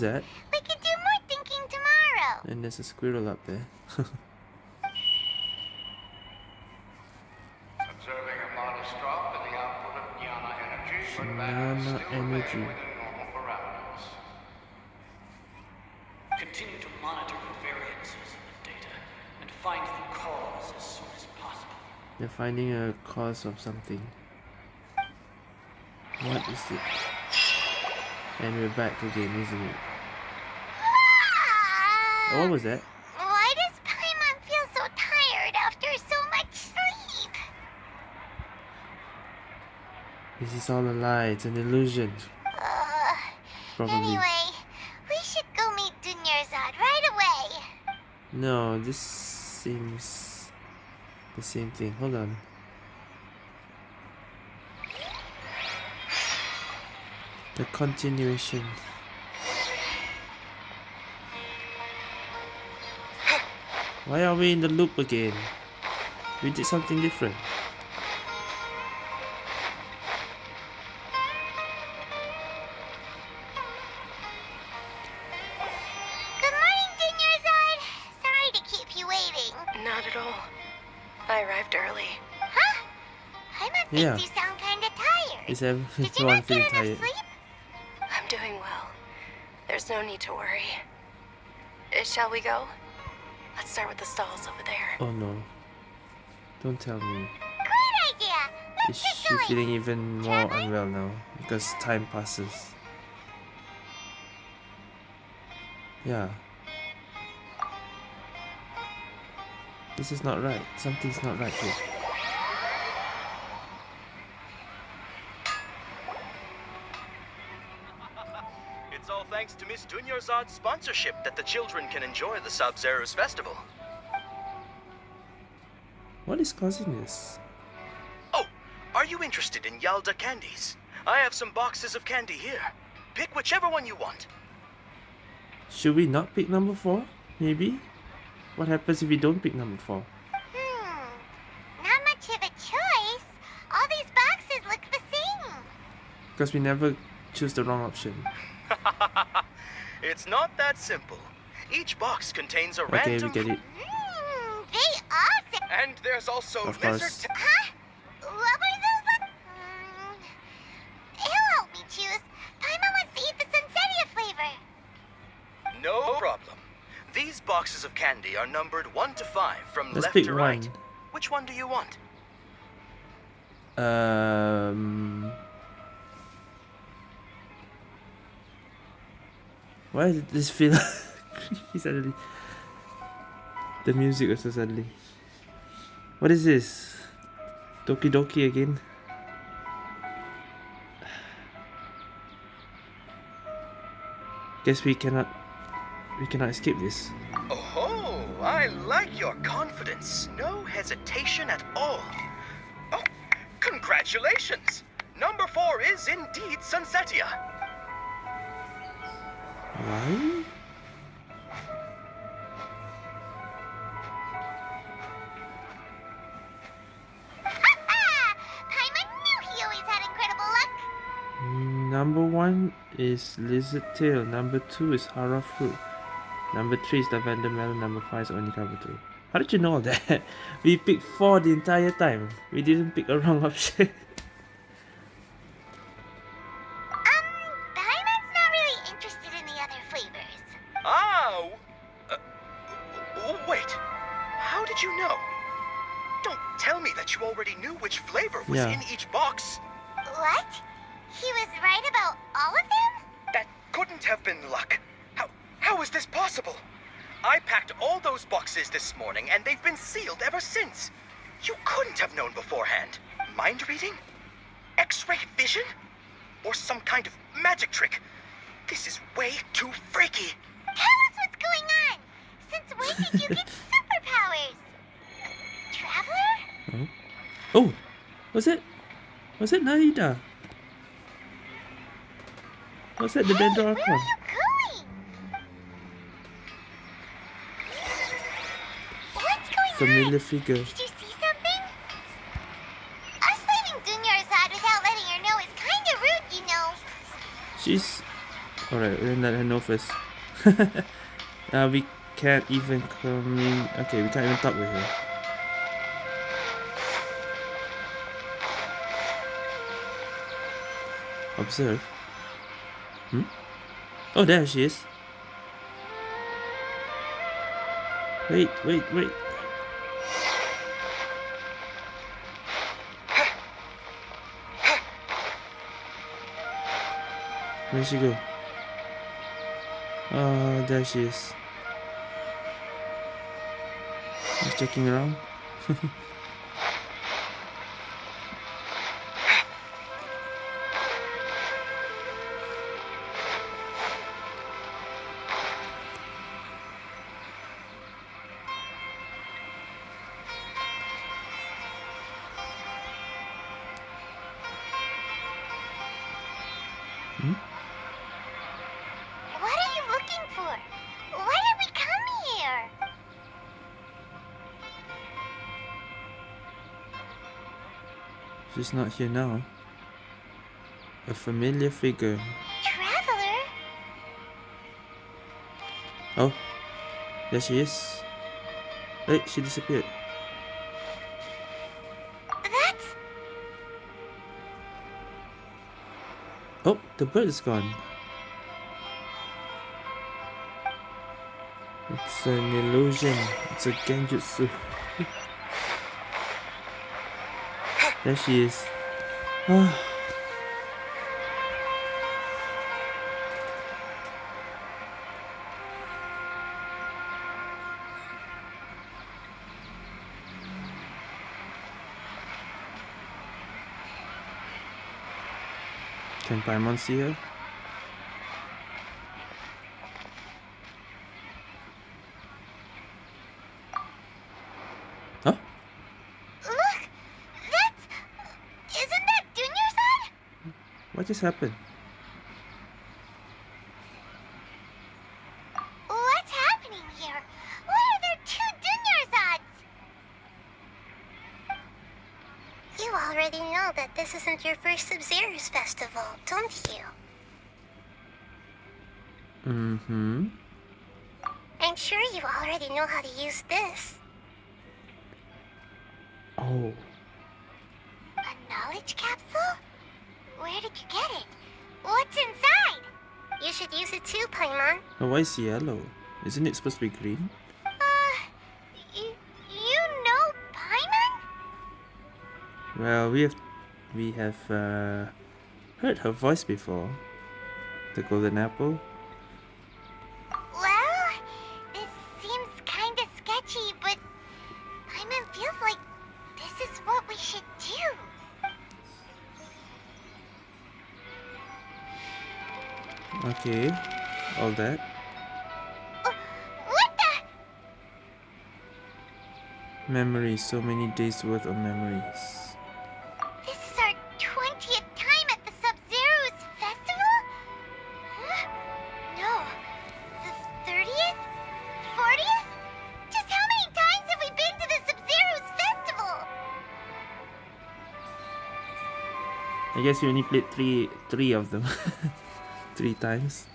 That? We can do more thinking tomorrow. And there's a squirrel up there. Observing a modest drop in the output of Jnana energy, but Jnana still energy. within normal parameters. Continue to monitor the variances in the data and find the cause as soon as possible. They're finding a cause of something. What is it? And we're back again, isn't it? What was that? Why does Paimon feel so tired after so much sleep? This is all a lie, it's an illusion. Uh, Probably. anyway, we should go meet Dunyarzad right away. No, this seems the same thing. Hold on. The continuation. Why are we in the loop again? We did something different. Good morning, Dunyarzad. Sorry to keep you waiting. Not at all. I arrived early. Huh? Paimon thinks Yeah. you sound kinda tired. Is Did you not get feeling enough tired? sleep? I'm doing well. There's no need to worry. Uh, shall we go? Let's start with the stalls over there. Oh no. Don't tell me. Great idea. Is Let's get she going. feeling even more unwell now because time passes? Yeah. This is not right. Something's not right here. Sponsorship that the children can enjoy the Sabzeruz festival. What is causing this? Oh, are you interested in Yalda candies? I have some boxes of candy here. Pick whichever one you want. Should we not pick number 4? Maybe? What happens if we don't pick number 4? Hmm. Not much of a choice. All these boxes look the same. Because we never choose the wrong option. It's not that simple. Each box contains a Okay, we random... get it. Hmm. They are And there's also Of lizard... course. Huh? What were those? Hmm. He'll help me choose. Paimon wants to eat the Sunsettia flavor. No problem. These boxes of candy are numbered 1 to 5 from Let's left pick to right. one. Which one do you want? Um. Why did this feel creepy suddenly? The music also suddenly. What is this? Doki Doki again? Guess we cannot. We cannot escape this. Oh, I like your confidence. No hesitation at all. Oh, congratulations! Number 4 is indeed Sunsettia. Number one is lizard tail. Number two is harra fruit. Number three is lavender melon. Number five is onikawa tree. How did you know that? we picked four the entire time. We didn't pick a wrong option. This is way too freaky. Tell us what's going on. Since when did you get superpowers? Traveler? oh, was it? Was it Nahida? Was it the Hey, Dendro where are you going? What's going Familiar on? figure. Did you see something? Us leaving Dunyarzad without letting her know is kind of rude, you know. She's alright. We'll let her know first. uh, we can't even commun. Okay, we can't even talk with her. Observe. Hmm. Oh, there she is. Wait, wait, wait. Where'd she go? Oh, there she is. Just checking around. She's not here now. A familiar figure. Traveler? Oh, there she is. Wait, she disappeared. That's Oh, the bird is gone. It's an illusion. It's a genjutsu. There she is. Oh. Can Paimon see her? Happened? What's happening here? Why are there two Dunyarzads? You already know that this isn't your first Sabzeruz festival, don't you? Mm-hmm. I'm sure you already know how to use this. Why is yellow? Isn't it supposed to be green? Uh, you, know Paimon? Well, we have we have uh, heard her voice before. The golden apple. Well, this seems kinda sketchy, but Paimon feels like this is what we should do. Okay, all that. Memories, so many days worth of memories. This is our 20th time at the Sabzeruz festival? Huh? No. The 30th? 40th? Just how many times have we been to the Sabzeruz festival? I guess we only played three three of them. three times.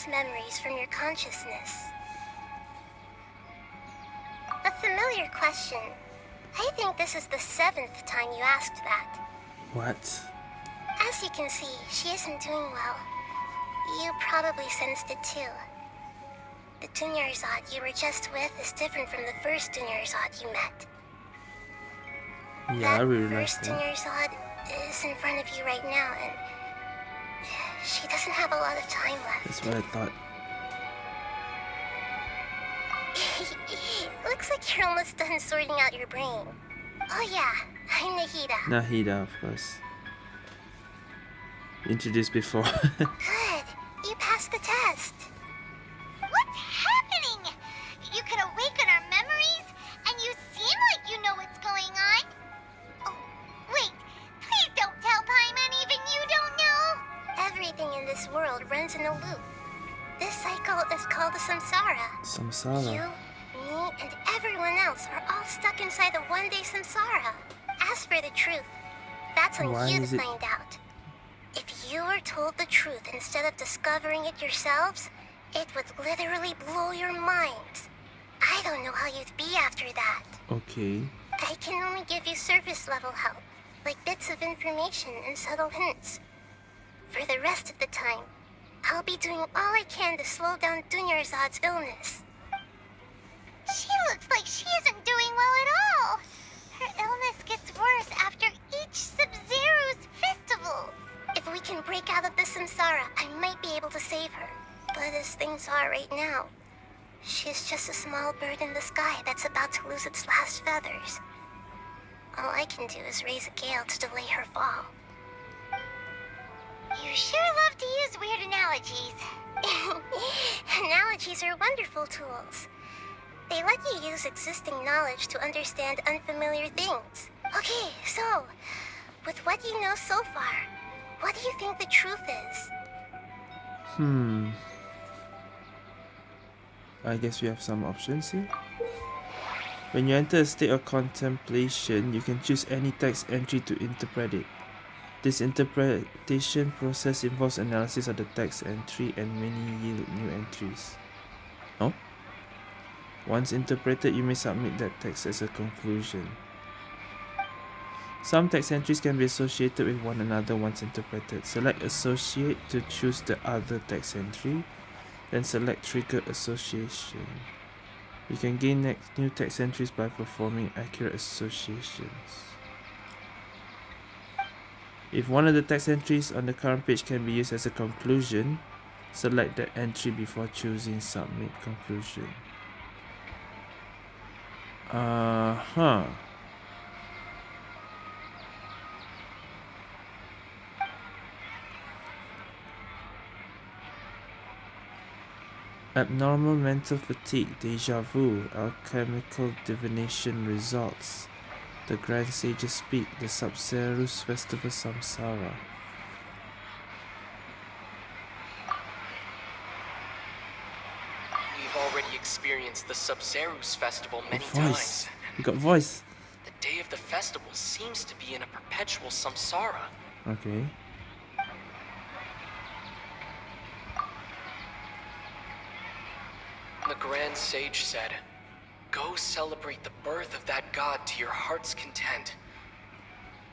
Those memories from your consciousness. A familiar question. I think this is the seventh time you asked that. What? As you can see, she isn't doing well. You probably sensed it too. The Dunyarzad you were just with is different from the first Dunyarzad you met. Yeah, I that realized first that. Dunyarzad is in front of you right now, and she doesn't have a lot of time left. That's what I thought. Looks like you're almost done sorting out your brain. Oh yeah, I'm Nahida. Nahida, of course. Introduced before. Good. You passed the test. What's happening? You can awaken our memories, and you seem like you know what's going on. Everything in this world runs in a loop. This cycle is called the samsara. Samsara. You, me, and everyone else are all stuck inside the one-day samsara. As for the truth, that's on Why you to it- find out. If you were told the truth instead of discovering it yourselves, it would literally blow your minds. I don't know how you'd be after that. Okay. I can only give you surface level help, like bits of information and subtle hints. For the rest of the time, I'll be doing all I can to slow down Dunyarzad's illness. She looks like she isn't doing well at all. Her illness gets worse after each Sabzeruz festival. If we can break out of the samsara, I might be able to save her. But as things are right now, she's just a small bird in the sky that's about to lose its last feathers. All I can do is raise a gale to delay her fall. You sure love to use weird analogies. analogies are wonderful tools. They let you use existing knowledge to understand unfamiliar things. Okay, so, with what you know so far, What do you think the truth is? Hmm. I guess we have some options here. When you enter a state of contemplation, you can choose any text entry to interpret it. This interpretation process involves analysis of the text entry and many yield new entries. No? Once interpreted, you may submit that text as a conclusion. Some text entries can be associated with one another once interpreted. Select Associate to choose the other text entry, then select Trigger Association. You can gain next new text entries by performing accurate associations. If one of the text entries on the current page can be used as a conclusion, select that entry before choosing Submit Conclusion. Uh-huh. Abnormal mental fatigue, deja vu, alchemical divination results. The Grand Sages speak, the Sabzeruz Festival Samsara. We've already experienced the Sabzeruz Festival many voice. times. You got voice. The day of the festival seems to be in a perpetual samsara. Okay. The Grand Sage said, Go celebrate the birth of that god to your heart's content.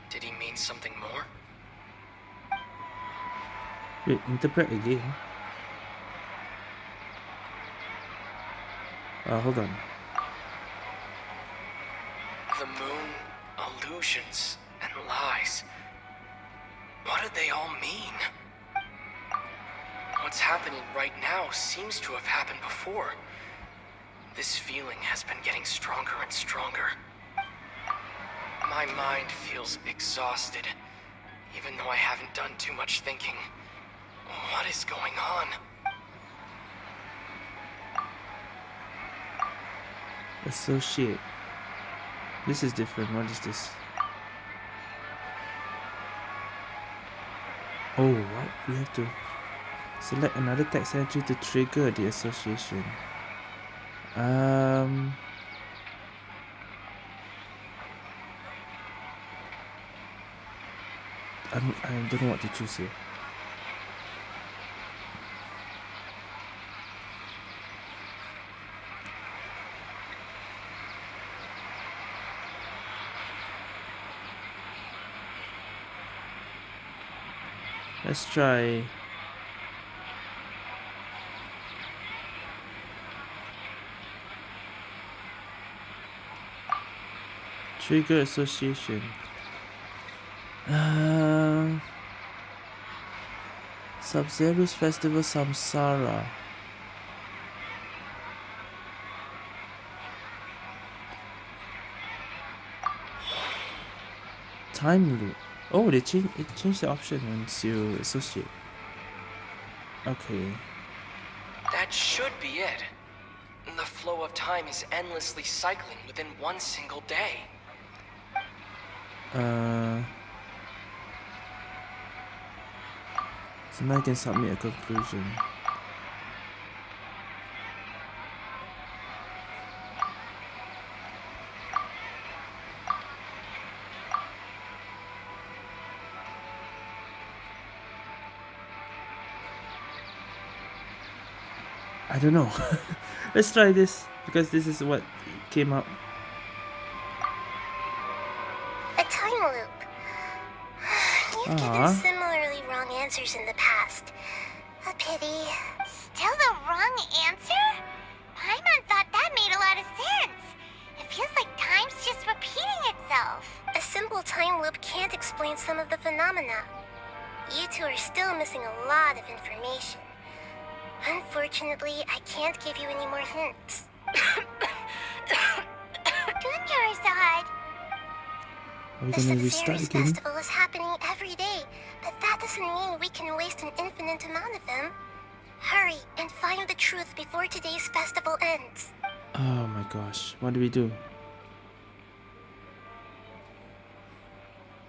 Did he mean something more? Wait, interpret again. Uh, hold on. The moon, illusions, and lies. What do they all mean? What's happening right now seems to have happened before. This feeling has been getting stronger and stronger. My mind feels exhausted, even though I haven't done too much thinking. What is going on? Associate. This is different. What is this? Oh, what? We have to select another text entry to trigger the association. Um. I'm, I don't know what to choose here. Let's try Trigger association. Uh, Sabzeruz Festival Samsara. Time loop. Oh, they changed it changed the option once you associate. Okay. That should be it. The flow of time is endlessly cycling within one single day. Uh. So now I can submit a conclusion. I don't know. Let's try this because this is what came up. Aw. given similarly wrong answers in the past. A pity. Still the wrong answer? Paimon thought that made a lot of sense. It feels like time's just repeating itself. A simple time loop can't explain some of the phenomena. You two are still missing a lot of information. Unfortunately, I can't give you any more hints. Dunyarzad. Are we The gonna restart again? festival is happening doesn't mean we can waste an infinite amount of them. Hurry and find the truth before today's festival ends. Oh my gosh, what do we do?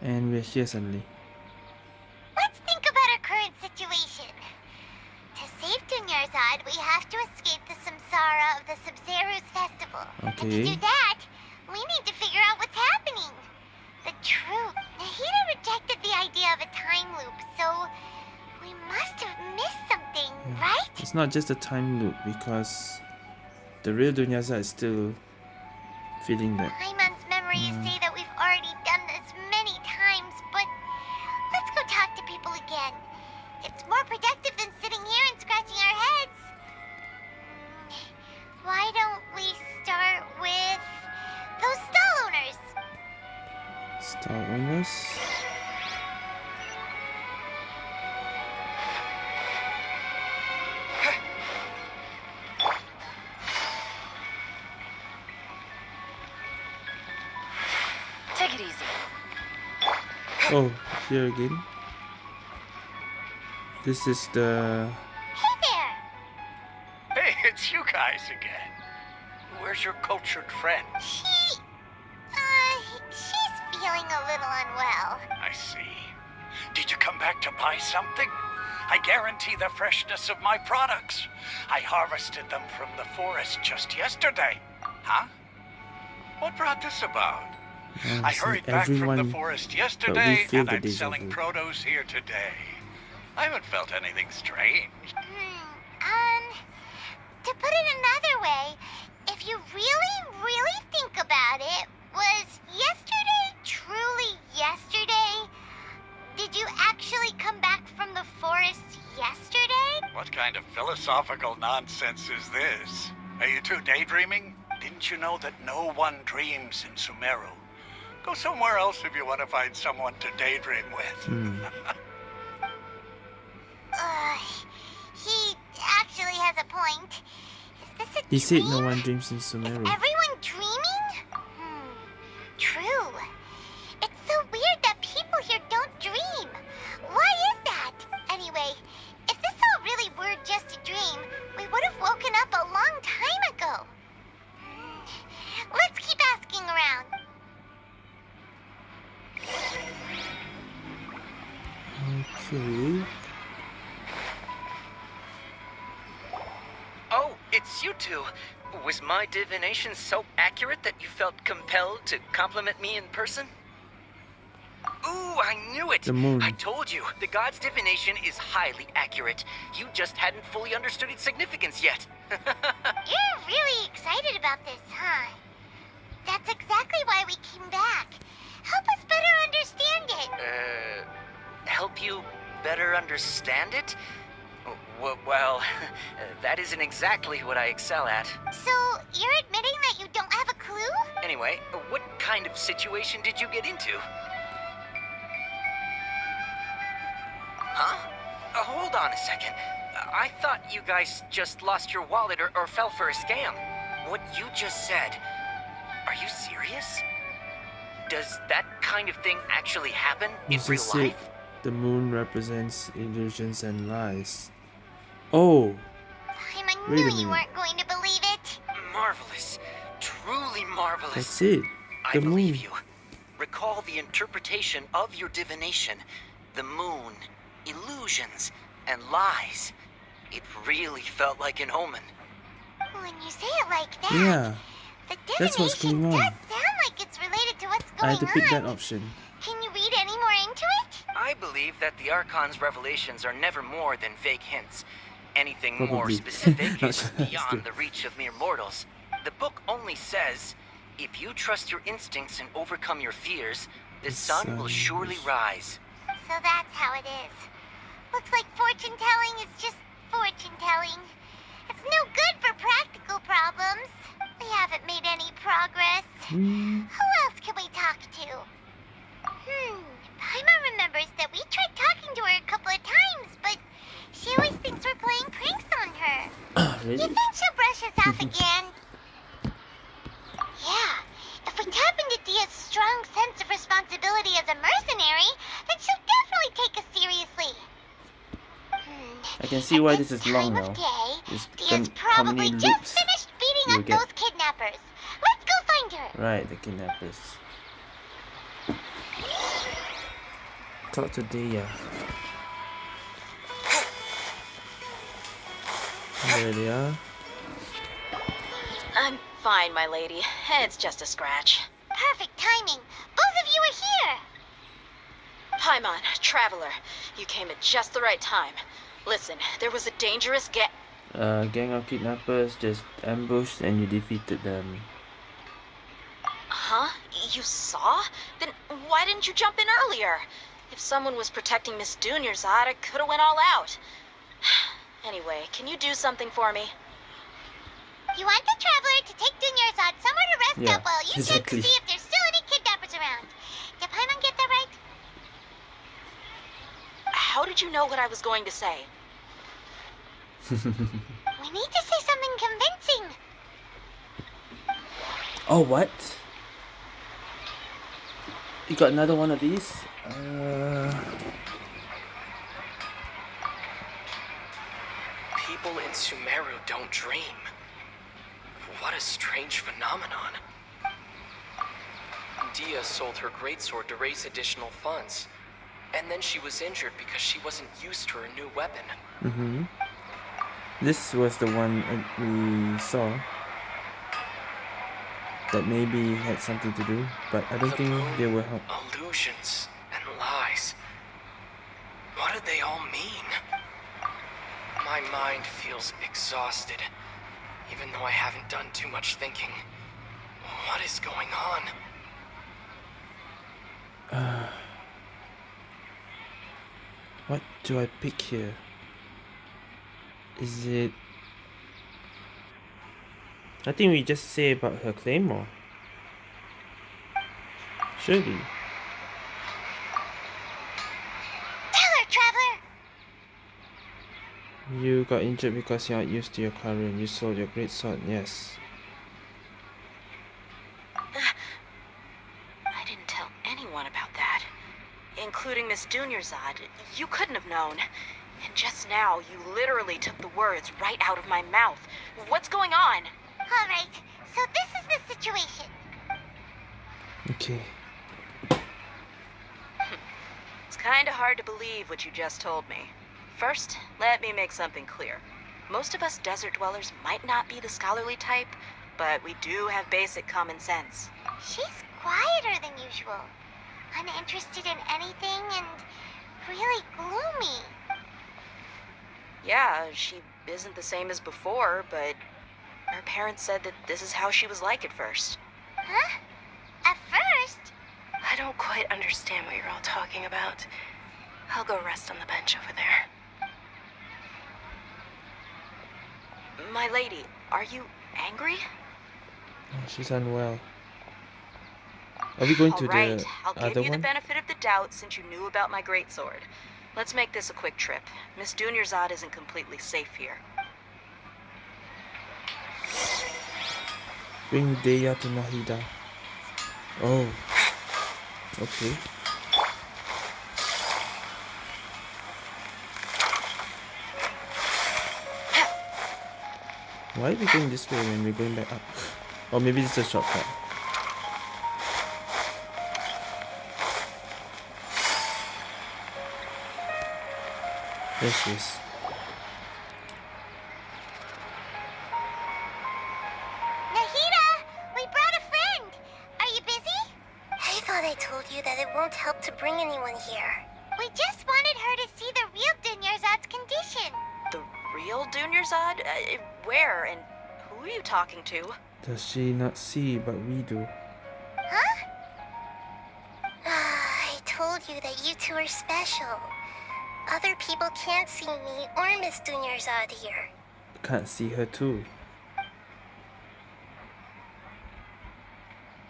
And we're here suddenly. Let's think about our current situation. To save Dunyarzad, we have to escape the samsara of the Sabzeruz festival. Okay. And to do that, It's not just a time loop because the real Dunyarzad is still feeling that. Again. This is the. Hey there! Hey, it's you guys again. Where's your cultured friend? She. Uh, she's feeling a little unwell. I see. Did you come back to buy something? I guarantee the freshness of my products. I harvested them from the forest just yesterday. Huh? What brought this about? I see, hurried back from the forest yesterday, and I'm selling vu. produce here today. I haven't felt anything strange. Um, to put it another way, if you really, really think about it, was yesterday truly yesterday? Did you actually come back from the forest yesterday? What kind of philosophical nonsense is this? Are you two daydreaming? Didn't you know that no one dreams in Sumeru? Go somewhere else if you want to find someone to daydream with. Hmm. Uh, he actually has a point. Is this a He said no dream? one dreams in Sumeru. Everyone dreaming? Hmm. True. It's so weird that people here don't dream. Why is that? Anyway, Was my divination so accurate that you felt compelled to compliment me in person? Ooh, I knew it! The moon. I told you, the god's divination is highly accurate. You just hadn't fully understood its significance yet. You're really excited about this, huh? That's exactly why we came back. Help us better understand it. uh, help you better understand it? W- well, that isn't exactly what I excel at. So, you're admitting that you don't have a clue? Anyway, what kind of situation did you get into? Huh? Uh, hold on a second. I thought you guys just lost your wallet or, or fell for a scam. What you just said, are you serious? Does that kind of thing actually happen in real just said life? the moon represents illusions and lies. Oh, I Wait knew a you weren't going to believe it. Marvelous. Truly marvelous. that's it. I The believe you. Recall the interpretation of your divination. The moon, illusions, and lies. It really felt like an omen. When you say it like that, Yeah, the that's what's divination going on. does sound like it's related to what's I going had to pick on. that option. Can you read any more into it? I believe that the Archon's revelations are never more than vague hints. Anything more specific is beyond the reach of mere mortals. The book only says, if you trust your instincts and overcome your fears, the The sun will surely rise. So that's how it is. Looks like fortune telling is just fortune telling. It's no good for practical problems. We haven't made any progress. Hmm. Who else can we talk to? Hmm. Paimon remembers that we tried talking to her a couple of times, but she always thinks we're playing pranks on her. You think she'll brush us off again? Yeah. If we tap into Dehya's strong sense of responsibility as a mercenary, then she'll definitely take us seriously. Hmm. I can see why this is Time long of now. day, It's Dehya's probably just finished beating up get. those kidnappers. Let's go find her. Right, the kidnappers. Talk to Dehya. There they are. I'm fine, my lady. It's just a scratch. Perfect timing. Both of you are here. Paimon, Traveler, you came at just the right time. Listen, there was a dangerous ga- A gang of kidnappers just ambushed and you defeated them. Huh? You saw? Then why didn't you jump in earlier? If someone was protecting Miss Dunyarzad, I could have went all out. Anyway, can you do something for me? You want the traveler to take Dunyarzad somewhere to rest Yeah, up while you exactly. check to see if there's still any kidnappers around. Did Paimon get that right? How did you know what I was going to say? We need to say something convincing. Oh, what? You got another one of these? Uh, People in Sumeru don't dream. What a strange phenomenon. Dehya sold her greatsword to raise additional funds. And then she was injured because she wasn't used to her new weapon. mm-hmm. This was the one we saw. That maybe had something to do, but I don't think they will help. Illusions and lies. What did they all mean? My mind feels exhausted, even though I haven't done too much thinking. What is going on? Uh, what do I pick here? Is it... I think we just say about her claymore. Surely. You got injured because you're not used to your current. You sold your great sword, yes. Uh, I didn't tell anyone about that. Including Miss Dunyarzad. You couldn't have known. And just now, you literally took the words right out of my mouth. What's going on? All right. So this is the situation. Okay. Hmm. It's kinda hard to believe what you just told me. First, let me make something clear. Most of us desert dwellers might not be the scholarly type, but we do have basic common sense. She's quieter than usual. Uninterested in anything and really gloomy. Yeah, she isn't the same as before, but her parents said that this is how she was like at first. Huh? At first? I don't quite understand what you're all talking about. I'll go rest on the bench over there. My lady, are you angry? Oh, she's unwell. Are we going All to right, the I'll give you the benefit of the doubt since you knew about my greatsword. Let's make this a quick trip. Miss Dunyarzad isn't completely safe here. Bring Dehya to Nahida. Oh. Okay. Why are we going this way when we're going back up? Or maybe it's a shortcut. There she is. Does she not see but we do? Huh? Ah, I told you that you two are special. Other people can't see me or Miss Dunyarzad here. Can't see her too.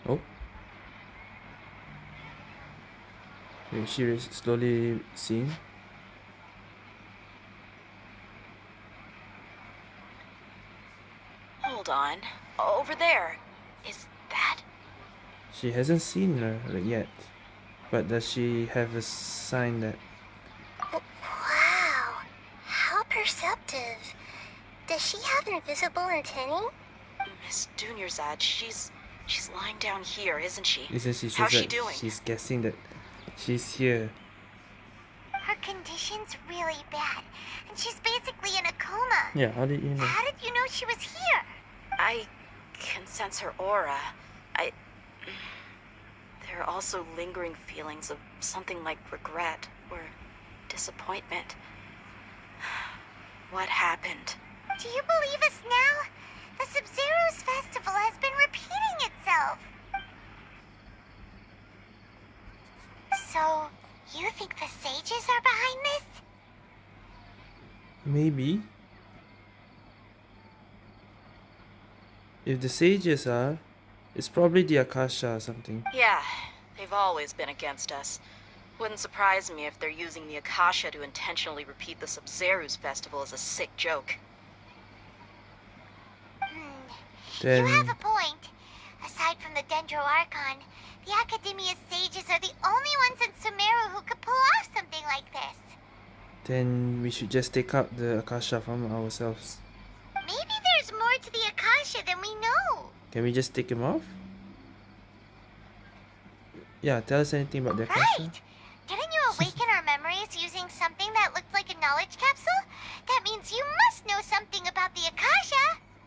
Oh. Is she is slowly seeing? Hold on. Over there. Is that? She hasn't seen her yet. But does she have a sign that Wow, how perceptive. Does she have invisible antennae? Miss Dunyarzad, she's she's lying down here, isn't she? isn't she How's she doing? she's guessing that she's here. Her condition's really bad, and she's basically in a coma. Yeah, how did you know? How did you know she was here? I can sense her aura. I. There are also lingering feelings of something like regret or disappointment. What happened? Do you believe us now? The Sabzeruz festival has been repeating itself. So, you think the sages are behind this? Maybe. If the sages are, it's probably the Akasha or something. Yeah, they've always been against us. Wouldn't surprise me if they're using the Akasha to intentionally repeat the Sabzeruz festival as a sick joke. Hmm. Then You have a point. Aside from the Dendro Archon, the Academia's sages are the only ones in Sumeru who could pull off something like this. then we should just take out the Akasha from ourselves. Maybe there's more to the Akasha than we know. Can we just take him off? Yeah, tell us anything about the Akasha. Right! Didn't you awaken our memories using something that looked like a knowledge capsule? That means you must know something about the Akasha.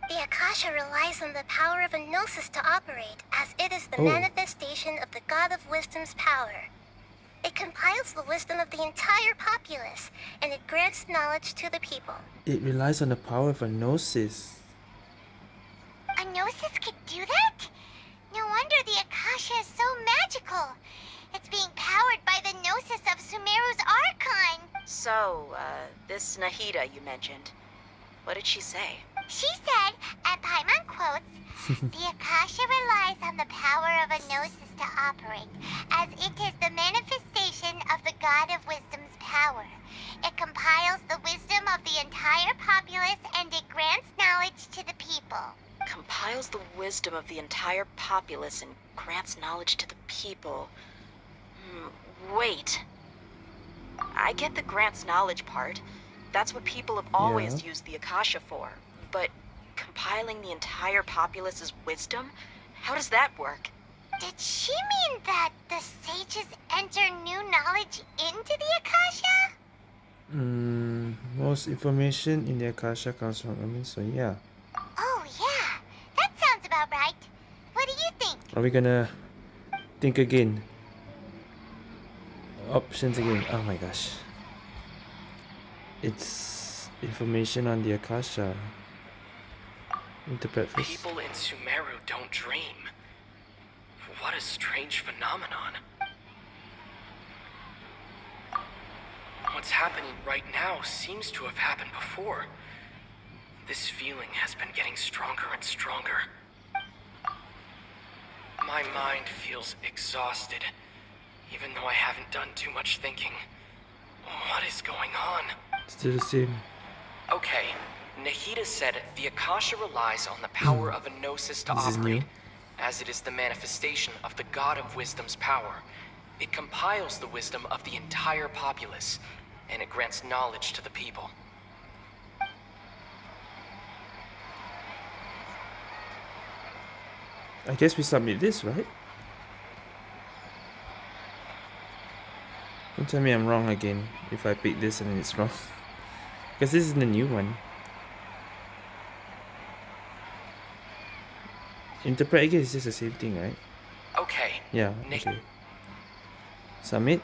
The Akasha relies on the power of a Gnosis to operate, as it is the Oh. manifestation of the God of Wisdom's power. It compiles the wisdom of the entire populace, and it grants knowledge to the people. It relies on the power of a gnosis. A Gnosis could do that? No wonder the Akasha is so magical. It's being powered by the Gnosis of Sumeru's Archon. So, uh, this Nahida you mentioned. What did she say? She said, and Paimon quotes, The Akasha relies on the power of a Gnosis to operate, as it is the manifestation of the God of Wisdom's power. It compiles the wisdom of the entire populace and it grants knowledge to the people. Compiles the wisdom of the entire populace and grants knowledge to the people. Hmm, wait. I get the grants knowledge part. That's what people have always Yeah. used the Akasha for. But compiling the entire populace's wisdom? How does that work? Did she mean that the sages enter new knowledge into the Akasha? Mm, most information in the Akasha comes from I mean, so yeah. Oh, yeah. That sounds about right. What do you think? Are we gonna think again? Options again. Oh my gosh. It's information on the Akasha. Interpret first. People in Sumeru don't dream. What a strange phenomenon. What's happening right now seems to have happened before. This feeling has been getting stronger and stronger. My mind feels exhausted, even though I haven't done too much thinking. What is going on? Still the same. Okay, Nahida said the Akasha relies on the power of a gnosis to This operate, as it is the manifestation of the God of Wisdom's power. It compiles the wisdom of the entire populace, and it grants knowledge to the people. I guess we submit this, right? Don't tell me I'm wrong again if I pick this and it's wrong. Because this is the new one. Interpret again is just the same thing, right? Okay, Yeah, Nick. okay. Submit?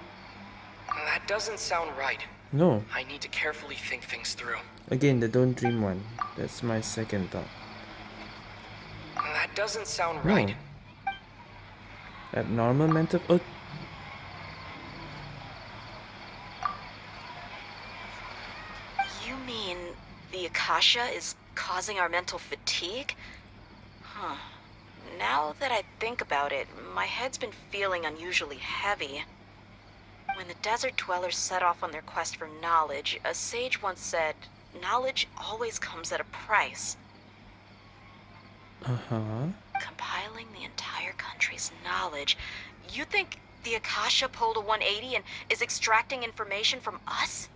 that doesn't sound right. No. I need to carefully think things through. Again, the don't dream one. That's my second thought. That doesn't sound No. right. Abnormal mental... Oh, You mean the Akasha is causing our mental fatigue? Huh. Now that I think about it, my head's been feeling unusually heavy. When the desert dwellers set off on their quest for knowledge, a sage once said, knowledge always comes at a price. uh-huh. Compiling the entire country's knowledge. You think the Akasha pulled a 180 and is extracting information from us?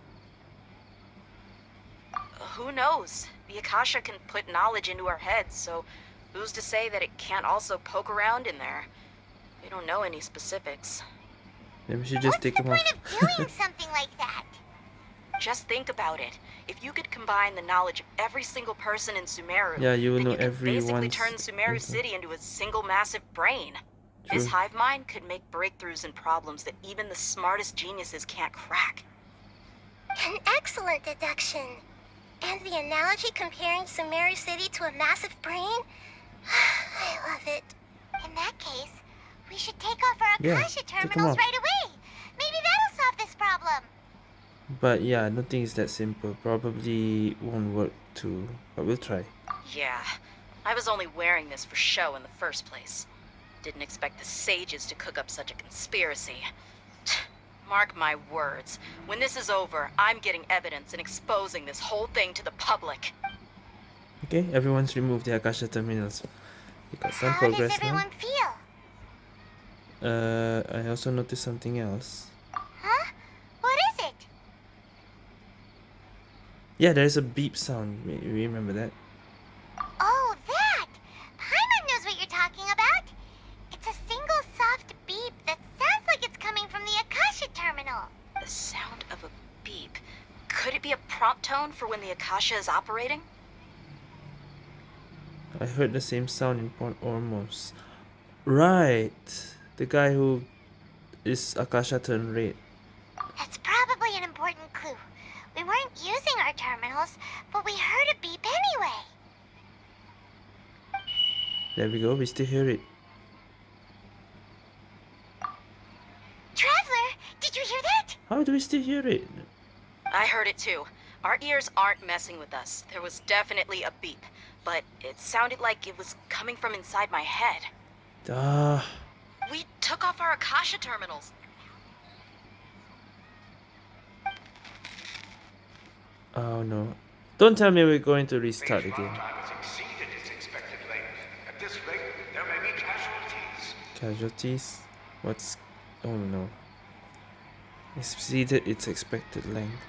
Who knows? The Akasha can put knowledge into our heads, so who's to say that it can't also poke around in there? We don't know any specifics. Then we should just take the them off. Doing something like that. Just think about it. If you could combine the knowledge of every single person in Sumeru, Yeah, you will then know you could basically turn Sumeru info. City into a single massive brain. This hive mind could make breakthroughs in problems that even the smartest geniuses can't crack. An excellent deduction. And the analogy comparing Sumeru City to a massive brain? I love it. In that case, we should take off our Yeah, Akasha take 'em terminals right away. Maybe that'll solve this problem. But yeah, I don't think it's that simple. Probably won't work too, but we'll try. Yeah, I was only wearing this for show in the first place. Didn't expect the sages to cook up such a conspiracy. Mark my words, when this is over, I'm getting evidence and exposing this whole thing to the public. Okay, everyone's removed the Akasha terminals. We got some How does progress now. everyone feel? Uh, I also noticed something else. Huh? What is it? Yeah, there's a beep sound. Re- Remember that? Oh, that! Paimon knows what you're talking about. It's a single soft beep that sounds like it's coming from the Akasha terminal. The sound of a beep. Could it be a prompt tone for when the Akasha is operating? I heard the same sound in Port Ormos. Right, the guy who is Akasha turned red. That's probably an important clue. We weren't using our terminals, but we heard a beep anyway. There we go. We still hear it. Traveler, did you hear that? How do we still hear it? I heard it too. Our ears aren't messing with us. There was definitely a beep, but it sounded like it was coming from inside my head. Duh. We took off our Akasha terminals. oh no! Don't tell me we're going to restart again. Time has exceeded its expected length. At this rate, there may be casualties. Casualties? What's? Oh no! Exceeded its expected length.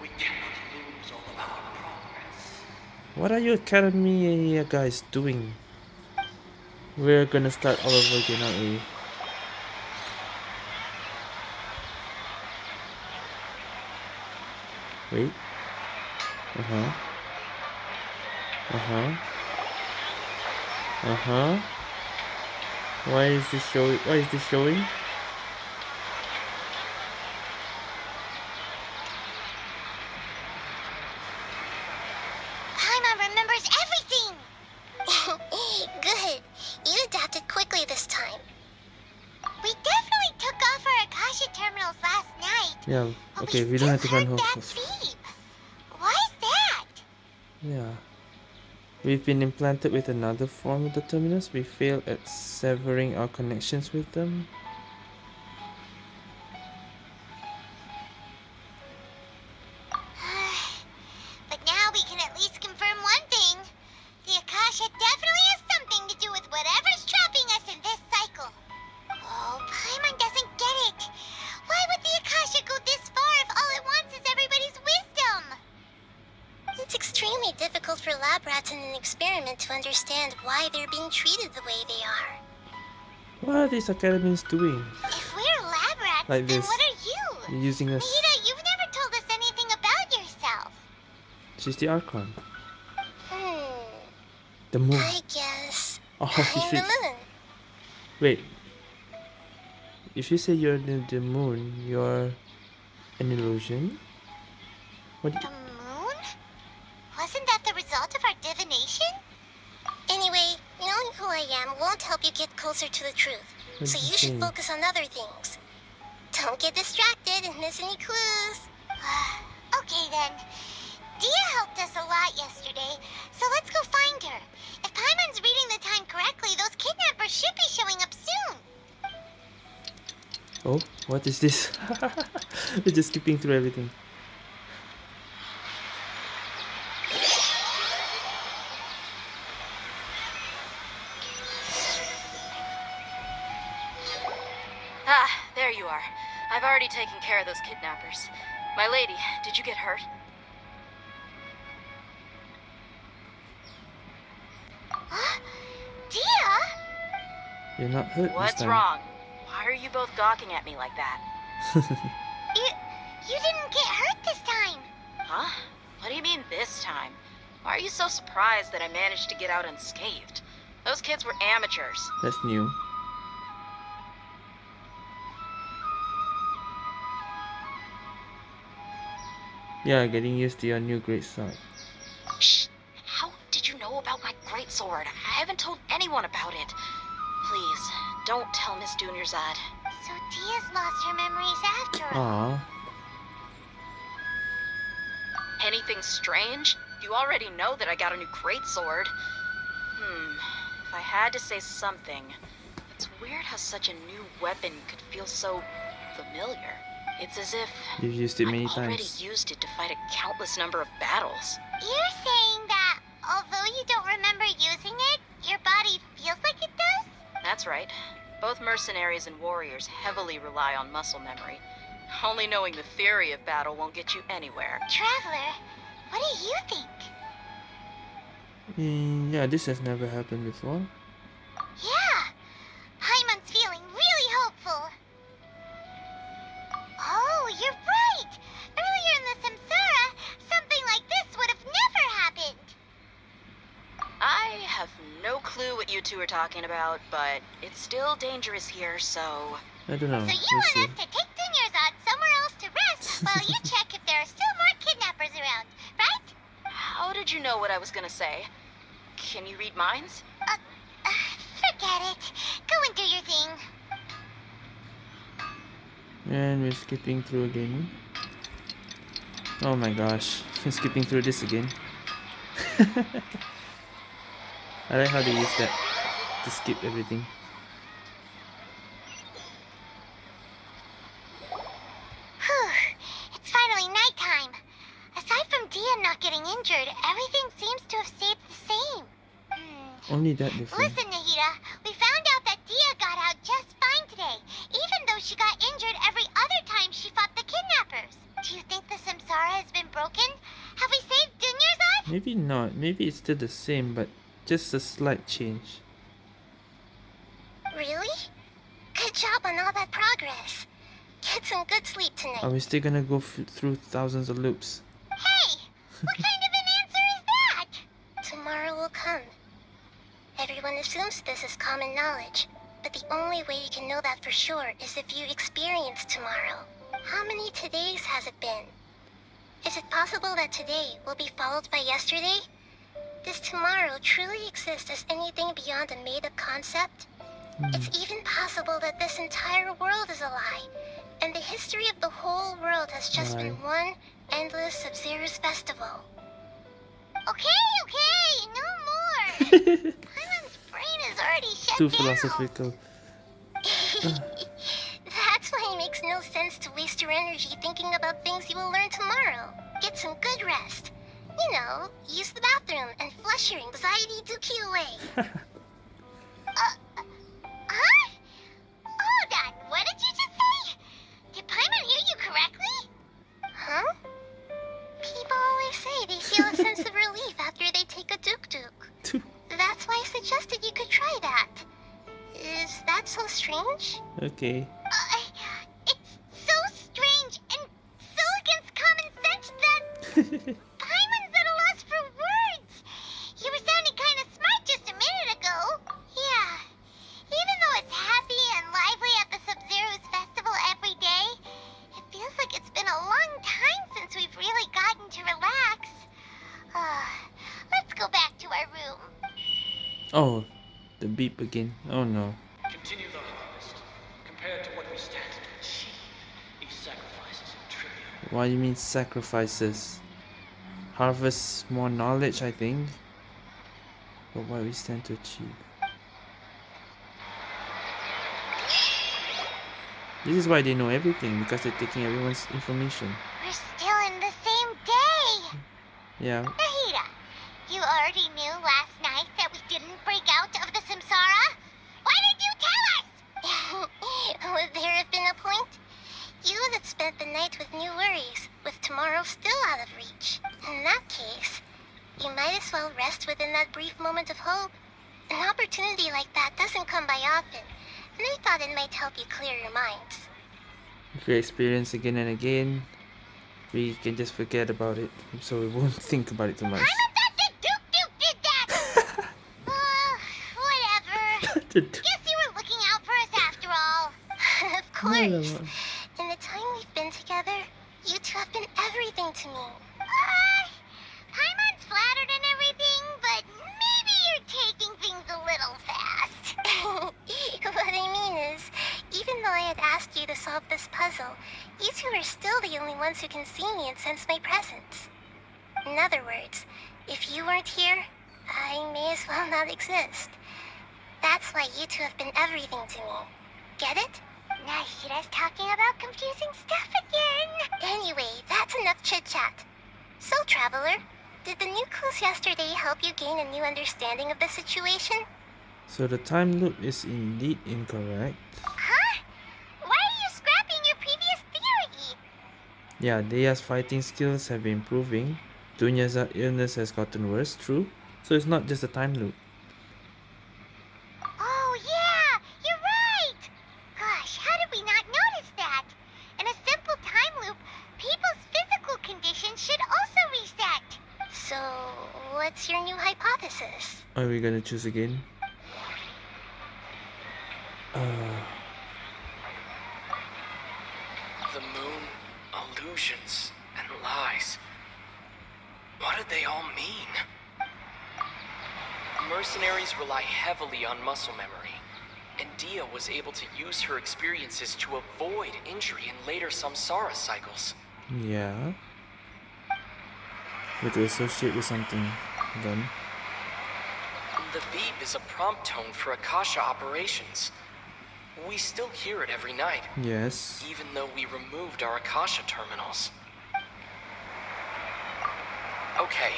We cannot lose all of our progress. What are you academy guys doing? We're gonna start all over again, aren't we? Wait. Uh huh. Uh huh. Uh huh. Why is this showing? Why is this showing? Paimon remembers everything. Good. You adapted quickly this time. We definitely took off our Akasha terminals last night. Yeah. but Okay, we don't have to run home. Why is that? Yeah. We've been implanted with another form of the terminus. We failed at severing our connections with them. These doing? If we're lab rats, Like then this. what are you? They're using us. Nahida, you've never told us anything about yourself. She's the Archon. Hmm. The moon. I guess. Oh, I'm the moon. Wait. If you say you're the, the moon, you're an illusion? What? The moon? Wasn't that the result of our divination? Anyway, knowing who I am won't help you get closer to the truth. What so did you you should say? focus on other things. Don't get distracted and miss any clues. okay then. Dehya helped us a lot yesterday, so let's go find her. If Paimon's reading the time correctly, those kidnappers should be showing up soon. Oh, what is this? We're just skipping through everything. What's time. wrong? Why are you both gawking at me like that? You, you didn't get hurt this time. Huh? What do you mean this time? Why are you so surprised that I managed to get out unscathed? Those kids were amateurs. That's new. Yeah, getting used to your new great sword. You already know that I got a new greatsword. Hmm. If I had to say something, it's weird how such a new weapon could feel so familiar. It's as if You've used it many I've already times. used it to fight a countless number of battles. You're saying that although you don't remember using it, your body feels like it does? That's right. Both mercenaries and warriors heavily rely on muscle memory. Only knowing the theory of battle won't get you anywhere. Traveler, what do you think? Mm, yeah, this has never happened before. Yeah, Paimon's feeling really hopeful. Oh, you're right. Earlier in the Samsara, something like this would have never happened. I have no clue what you two are talking about, but it's still dangerous here, so. I don't know. So you Let's want see. us to take Dunyarzad somewhere else to rest while you check if there are still more kidnappers around, right? How did you know what I was gonna say? Can you read minds? Uh, forget it. Go and do your thing. And we're skipping through again. Oh my gosh, we're skipping through this again. I like how they use that to skip everything. Whew, it's finally nighttime. Aside from Dehya not getting injured, everything seems to have stayed the same. Hmm. Only that different. Listen, Nahida, we found out that Dehya got out just fine today, even though she got injured every other time she fought the kidnappers. Do you think the Samsara has been broken? Have we saved Dunyarzad? Maybe not. Maybe it's still the same, but just a slight change. Really? Good job on all that progress. Get some good sleep tonight. Are we still gonna go through thousands of loops? Hey, what kind of an answer is that? Tomorrow will come. Everyone assumes this is common knowledge, but the only way you can know that for sure is if you experience tomorrow. How many todays has it been? Is it possible that today will be followed by yesterday? Does tomorrow truly exist as anything beyond a made-up concept? Hmm. It's even possible that this entire world is a lie, and the history of the whole world has just been one endless Sabzeruz festival. Okay, okay, no more. Paimon's brain is already shut Too down. philosophical. That's why it makes no sense to waste your energy thinking about things you will learn tomorrow. Get some good rest. You know, use the bathroom and flush your anxiety dookie away. Uh, uh, huh? Hold on, what did you just say? Did Paimon hear you correctly? Huh? People always say they feel a sense of relief after they take a duk duk. That's why I suggested you could try that. Is that so strange? Okay. Uh, it's so strange and so against common sense that Oh, the beep again. Oh no. Continue the harvest. Compared to what we stand to achieve, these sacrifices are trivial. What do you mean sacrifices? Harvest more knowledge, I think. But what we stand to achieve. This is why they know everything, because they're taking everyone's information. We're still in the same day. Yeah. Nahida, you already knew last night that we didn't break out of the Samsara? Why did you tell us? Would there have been a point? You that spent the night with new worries, with tomorrow still out of reach. In that case, you might as well rest within that brief moment of hope. An opportunity like that doesn't come by often, and I thought it might help you clear your minds. If you experience again and again, we can just forget about it, so we won't think about it too much. I'm the Uh, whatever. Guess you were looking course. In the time we've been together, you two have been everything to me. Uh, Paimon's flattered and everything, but maybe you're taking things a little fast. what I mean is, even though I had asked you to solve this puzzle, you two are still the only ones who can see me and sense my presence. In other words, if you weren't here, I may as well not exist. That's why you two have been everything to me. Get it? Nahida's talking about confusing stuff again. Anyway, that's enough chit-chat. So, Traveler, did the new clues yesterday help you gain a new understanding of the situation? So the time loop is indeed incorrect. Huh? Why are you scrapping your previous theory? Yeah, Dehya's fighting skills have been improving. Dunya's illness has gotten worse, true. So it's not just a time loop. Oh, yeah, you're right. Gosh, how did we not notice that? In a simple time loop, people's physical conditions should also reset. So, what's your new hypothesis? Are we gonna choose again? Uh, The moon, illusions, and lies. What did they all mean? Mercenaries rely heavily on muscle memory, and Dehya was able to use her experiences to avoid injury in later samsara cycles. yeah. We to associate with something then. The beep is a prompt tone for Akasha operations. We still hear it every night, Yes. even though we removed our Akasha terminals. Okay,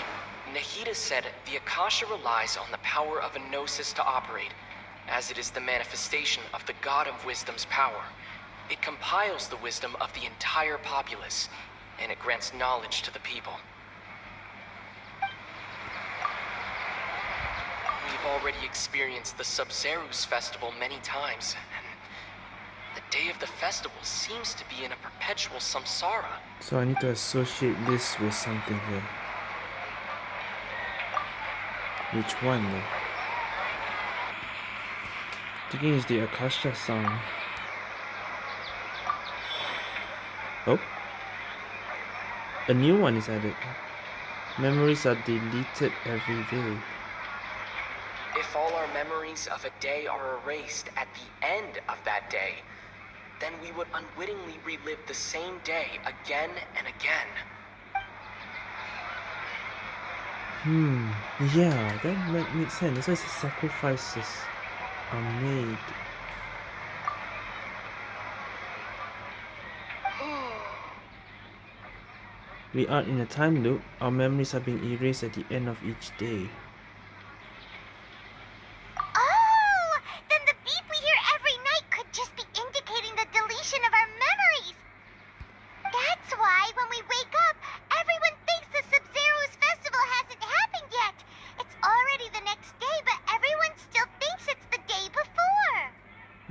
Nahida said the Akasha relies on the power of a Gnosis to operate, as it is the manifestation of the God of Wisdom's power. It compiles the wisdom of the entire populace, and it grants knowledge to the people. We've already experienced the Sabzeruz festival many times, and the day of the festival seems to be in a perpetual samsara. So I need to associate this with something here. Which one though? Thinking is the Akasha song. Oh. A new one is added. Memories are deleted every day. If all our memories of a day are erased at the end of that day, then we would unwittingly relive the same day again and again. Hmm. Yeah, that might make sense. That's why sacrifices are made. We are in a time loop. Our memories are being erased at the end of each day. Oh, then the beep we hear every night could just be indicating the deletion of our memories. That's why when we wake up, everyone thinks the Sabzeruz festival hasn't happened yet. It's already the next day, but everyone still thinks it's the day before.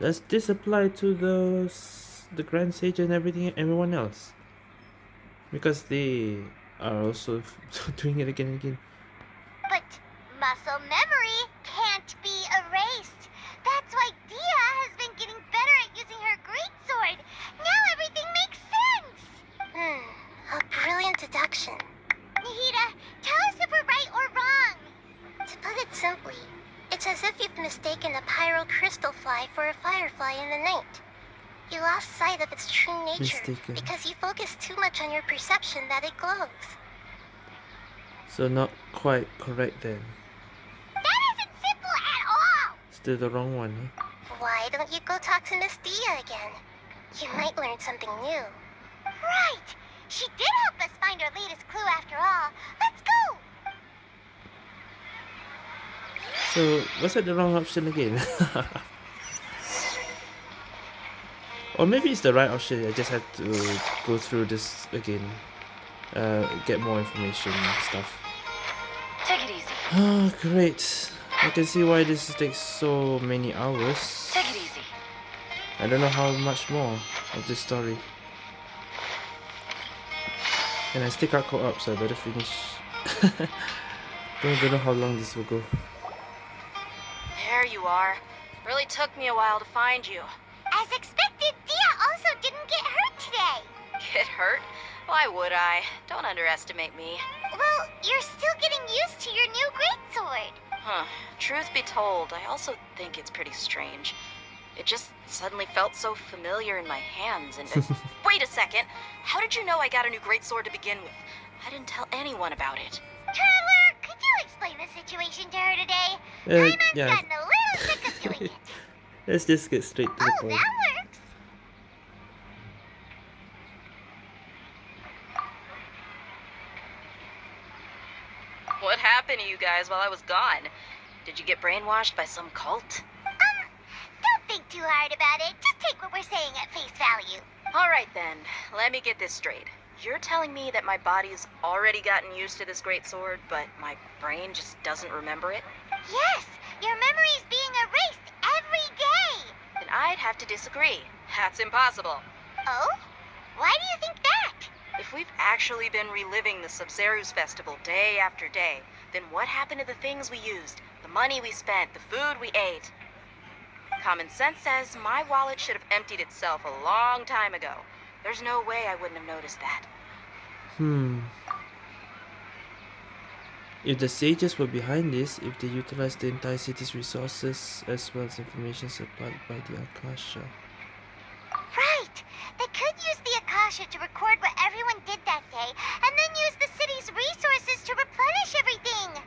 Does this apply to the s- the Grand Sage and everything, everyone else? Because they are also doing it again and again. But muscle memory can't be erased. That's why Dehya has been getting better at using her greatsword. Now everything makes sense. Hmm, a brilliant deduction. Nahida, tell us if we're right or wrong. To put it simply, it's as if you've mistaken a pyro crystal fly for a firefly in the night. You lost sight of its true nature Mistaken. because you focus too much on your perception that it glows. So not quite correct then. That isn't simple at all. Still the wrong one. Why don't you go talk to Miss Dehya again? You might learn something new. Right. She did help us find our latest clue after all. Let's go. So was that the wrong option again? or maybe it's the right option. I just had to go through this again. Uh, get more information and stuff. Take it easy. Oh, great. I can see why this takes so many hours. Take it easy. I don't know how much more of this story. And I still got caught up, so I better finish. don't, don't know how long this will go. There you are. Really took me a while to find you. As expected, Dehya also didn't get hurt today. Get hurt? Why would I? Don't underestimate me. Well, you're still getting used to your new greatsword. Huh. Truth be told, I also think it's pretty strange. It just suddenly felt so familiar in my hands and... wait a second! How did you know I got a new greatsword to begin with? I didn't tell anyone about it. Traveler, could you explain the situation to her today? Uh, Paimon's yeah. gotten a little sick of doing it. Let's just get straight to the Oh, point. that works. What happened to you guys while I was gone? Did you get brainwashed by some cult? Um, don't think too hard about it. Just take what we're saying at face value. Alright then, let me get this straight. You're telling me that my body's already gotten used to this great sword, but my brain just doesn't remember it? Yes, your memory's being erased every day. Then I'd have to disagree. That's impossible. Oh? Why do you think that? If we've actually been reliving the Sabzeruz festival day after day, then what happened to the things we used, the money we spent, the food we ate? Common sense says my wallet should have emptied itself a long time ago. There's no way I wouldn't have noticed that. Hmm. If the sages were behind this, if they utilized the entire city's resources as well as information supplied by the Akasha. Right. They could use the Akasha to record what everyone did that day, and then use the city's resources to replenish everything.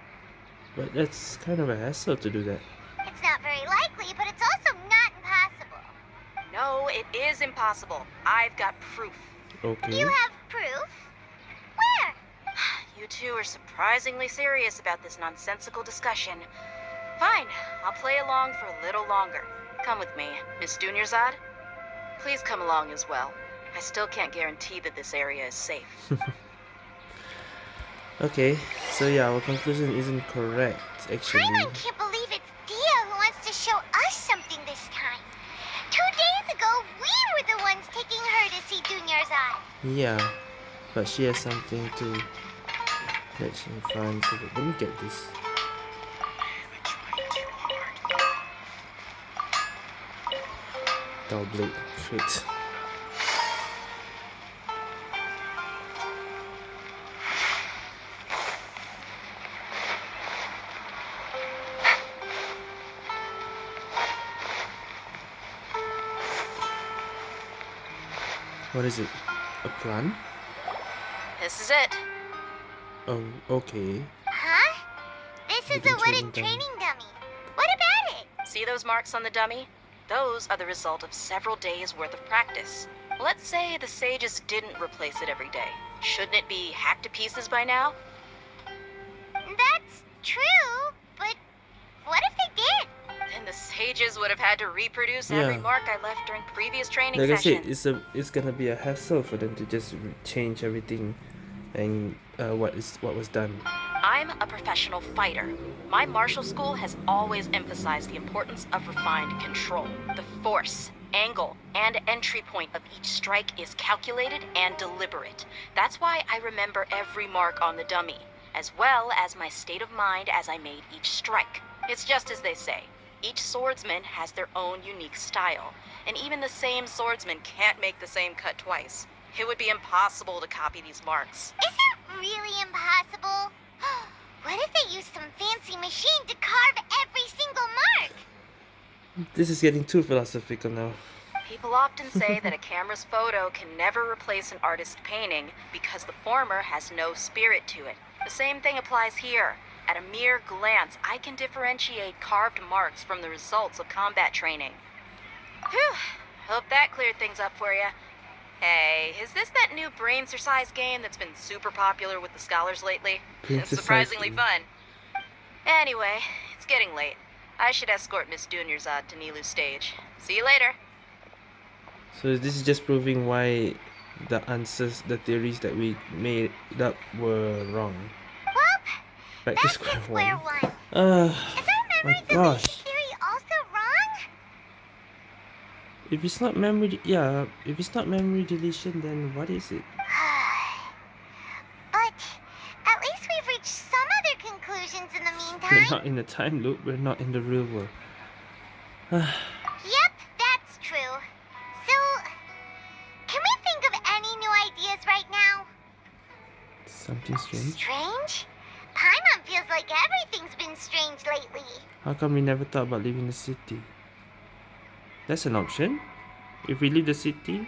But that's kind of a hassle to do that. It's not very likely, but it's also not impossible. No, it is impossible. I've got proof. Okay. You have proof? Where? You two are surprisingly serious about this nonsensical discussion. Fine, I'll play along for a little longer. Come with me, Miss Dunyarzad. Please come along as well. I still can't guarantee that this area is safe. Okay, so yeah, our conclusion isn't correct actually. Paimon can't believe it's Dehya who wants to show us something this time. Two days ago, we were the ones taking her to see Dunyarzad. Yeah, but she has something to that she find. So let me get this. Dull blade. What is it? A plan? This is it. Oh, okay. Huh? This is a wooden training dummy. training dummy. What about it? See those marks on the dummy? Those are the result of several days worth of practice. Let's say the sages didn't replace it every day. Shouldn't it be hacked to pieces by now? That's true, but what if they did? Then the sages would have had to reproduce every mark I left during previous training Like I said, it's a it's gonna be a hassle for them to just change everything, and uh, what is what was done. I'm a professional fighter. My martial school has always emphasized the importance of refined control. The force, angle, and entry point of each strike is calculated and deliberate. That's why I remember every mark on the dummy, as well as my state of mind as I made each strike. It's just as they say. Each swordsman has their own unique style, and even the same swordsman can't make the same cut twice. It would be impossible to copy these marks. Is it really impossible? what if they used some fancy machine to carve every single mark? This is getting too philosophical now. People often say that a camera's photo can never replace an artist's painting because the former has no spirit to it. The same thing applies here. At a mere glance, I can differentiate carved marks from the results of combat training. Whew, hope that cleared things up for you. Hey, is this that new brain exercise game that's been super popular with the scholars lately? It's surprisingly fun. Anyway, it's getting late. I should escort Miss Dunyarzad uh, to Nilou's stage. See you later. So this is just proving why the answers, the theories that we made up were wrong. Well, back That's to square, square one. one. Uh, my gosh. If it's not memory, yeah, if it's not memory deletion, then what is it? but at least we've reached some other conclusions in the meantime. We're not in the time loop. We're not in the real world. yep, that's true. So, can we think of any new ideas right now? Something strange. Strange? Feels like everything's been strange lately. How come we never thought about leaving the city? That's an option. If we leave the city,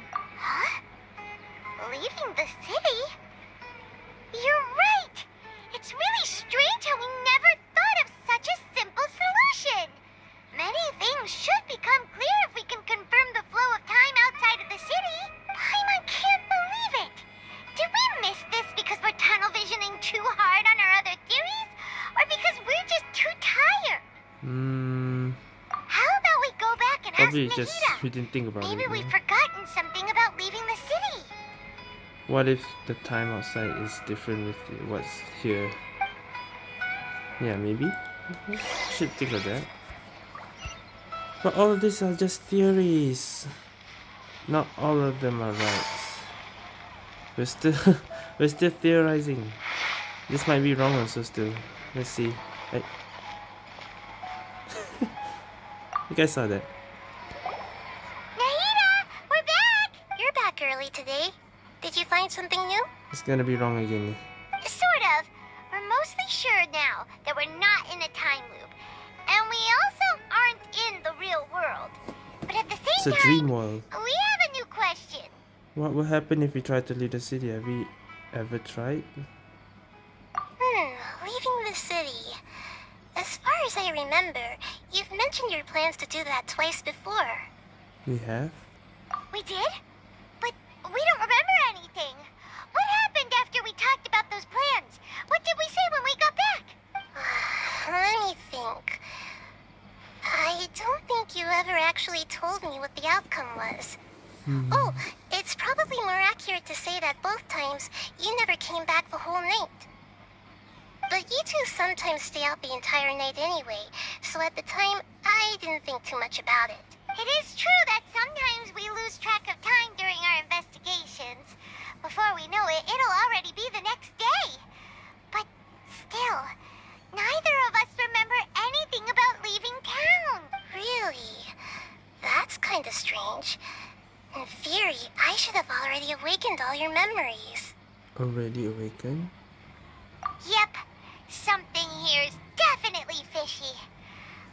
we didn't think about Maybe it. we've no? forgotten something about leaving the city. What if the time outside is different with what's here? Yeah, maybe. Should think of that. But all of these are just theories. Not all of them are right. We're still we're still theorizing. This might be wrong also still. Let's see. Hey. you guys saw that. It's gonna be wrong again. Sort of. We're mostly sure now that we're not in a time loop. And we also aren't in the real world. But at the same It's a time, dream world. we have a new question. What will happen if we try to leave the city? Have we ever tried? Hmm, leaving the city. As far as I remember, you've mentioned your plans to do that twice before. We have? We did? But we don't remember told me what the outcome was. Hmm. Oh, it's probably more accurate to say that both times you never came back the whole night. But you two sometimes stay out the entire night anyway, so at the time, I didn't think too much about it. It is true that sometimes we lose track of time during our investigations. Before we know it, it'll already be the next day. But still, neither of us remember anything about leaving town. Really? That's kind of strange. In theory, I should have already awakened all your memories. Already awakened? Yep, something here's definitely fishy.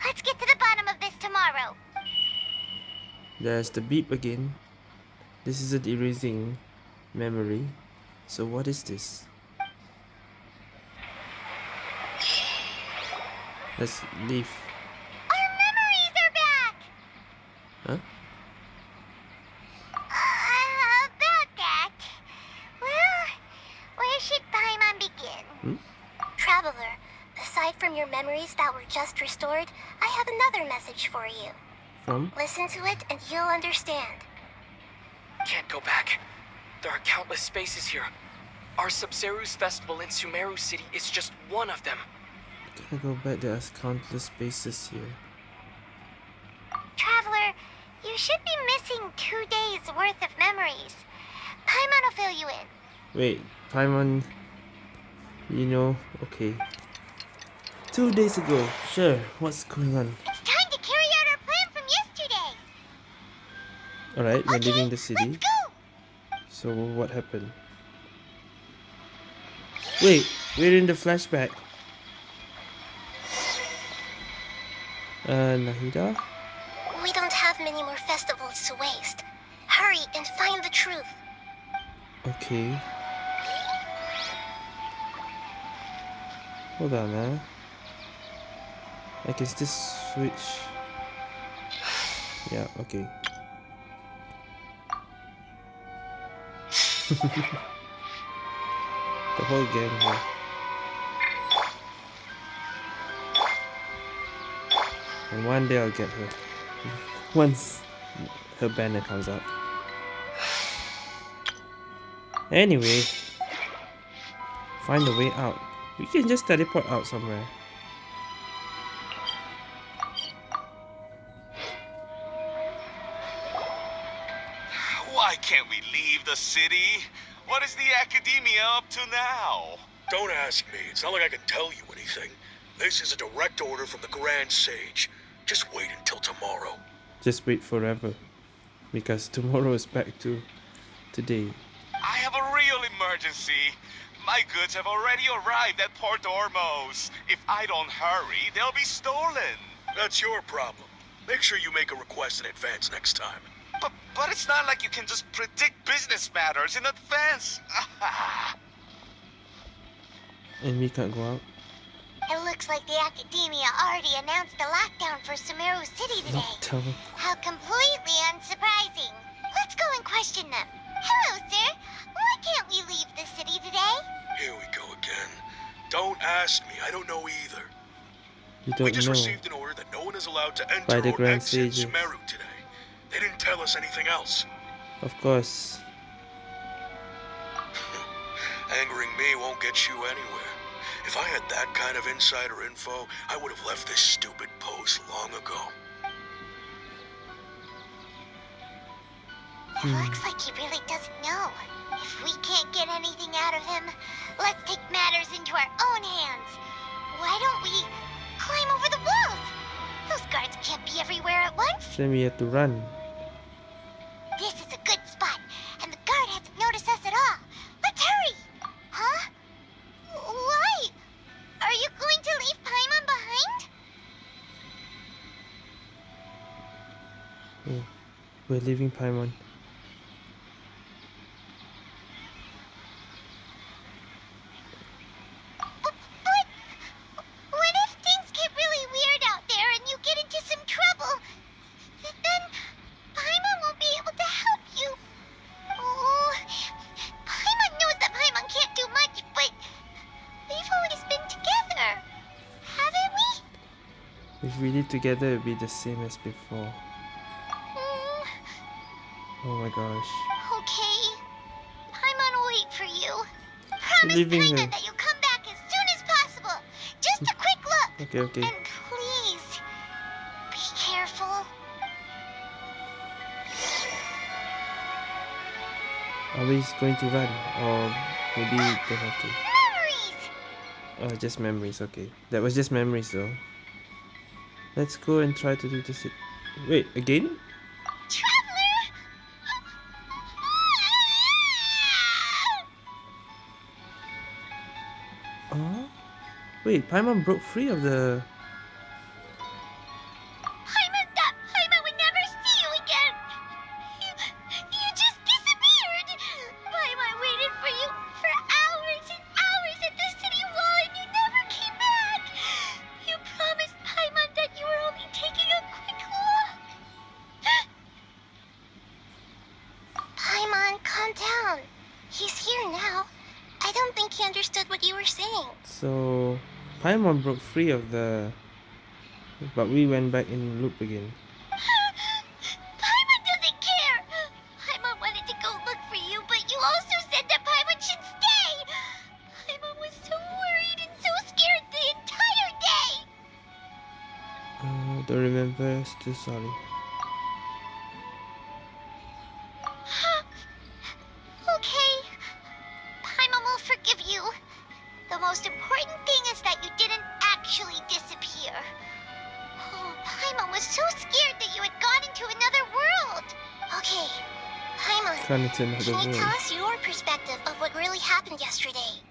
Let's get to the bottom of this tomorrow. There's the beep again. This is an erasing memory. So what is this? Let's leave. Huh? Uh, about that. Well, where should Paimon begin? Traveler, aside from your memories that were just restored, I have another message for you. From? Listen to it and you'll understand. Can't go back. There are countless spaces here. Our Sabzeruz festival in Sumeru City is just one of them. Can I go back? There's countless spaces here. Traveler, you should be missing two days worth of memories. Paimon will fill you in. Wait, Paimon. You know, okay. Two days ago. Sure, what's going on? It's time to carry out our plan from yesterday. Alright, we're leaving the city. So what happened? Wait, we're in the flashback. Uh, Nahida? Have many more festivals to waste. Hurry and find the truth. Okay. Hold on, man. I can still switch. Yeah, okay. the whole game here. And one day I'll get her. Once her banner comes up. Anyway, find a way out. We can just teleport out somewhere. Why can't we leave the city? What is the academia up to now? Don't ask me. It's not like I can tell you anything. This is a direct order from the Grand Sage. Just wait until tomorrow. Just wait forever. Because tomorrow is back to today. I have a real emergency. My goods have already arrived at Port Ormos. If I don't hurry, they'll be stolen. That's your problem. Make sure you make a request in advance next time. But, but it's not like you can just predict business matters in advance. and we can't go out. It looks like the Academia already announced a lockdown for Sumeru City today. Lockdown. How completely unsurprising. Let's go and question them. Hello, sir. Why can't we leave the city today? Here we go again. Don't ask me. I don't know either. You don't we just know. received an order that no one is allowed to enter By the or Grand exit Sages. Sumeru today. They didn't tell us anything else. Of course. Angering me won't get you anywhere. If I had that kind of insider info, I would have left this stupid post long ago. It looks like he really doesn't know. If we can't get anything out of him, let's take matters into our own hands. Why don't we climb over the walls? Those guards can't be everywhere at once. Then we have to run. This is a good spot, and the guard hasn't noticed us at all. Let's hurry! Huh? Why? Are you going to leave Paimon behind? Oh, we're leaving Paimon. We? If we live together, it'll be the same as before. Mm, Oh my gosh. okay. Paimon will wait for you. Promise her. that you'll come back as soon as possible. Just a quick look. Okay, okay. And please, be careful. Are we going to run? Or maybe we don't have to? Memories! Oh, just memories, okay. That was just memories though. Let's go and try to do this. Wait, again? Traveler! Oh? Wait, Paimon broke free of the... free of the... But we went back in loop again. Paimon doesn't care. Paimon wanted to go look for you, but you also said that Paimon should stay. Paimon was so worried and so scared the entire day. Uh, don't remember, still sorry. Gone into another can you tell us your perspective of what really happened yesterday?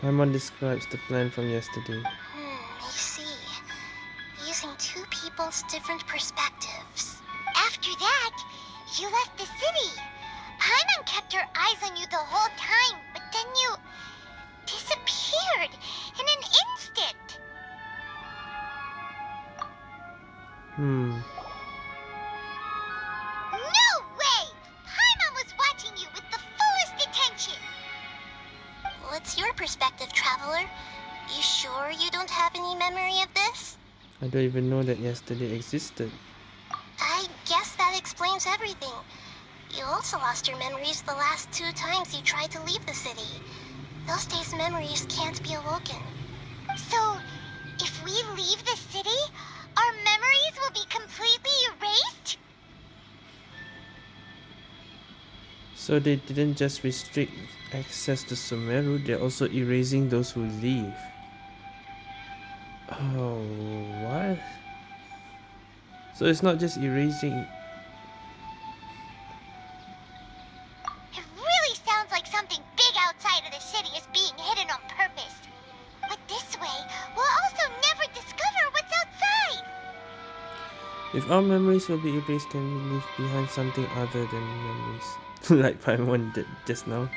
Paimon describes the plan from yesterday. Hmm, I see. Using two people's different perspectives. Yesterday existed. I guess that explains everything. You also lost your memories the last two times you tried to leave the city. Those days' memories can't be awoken. So, if we leave the city, our memories will be completely erased? So they didn't just restrict access to Sumeru, they're also erasing those who leave. So it's not just erasing. It really sounds like something big outside of the city is being hidden on purpose. But this way, we'll also never discover what's outside. If our memories will be erased, can we leave behind something other than memories? like Paimon did just now.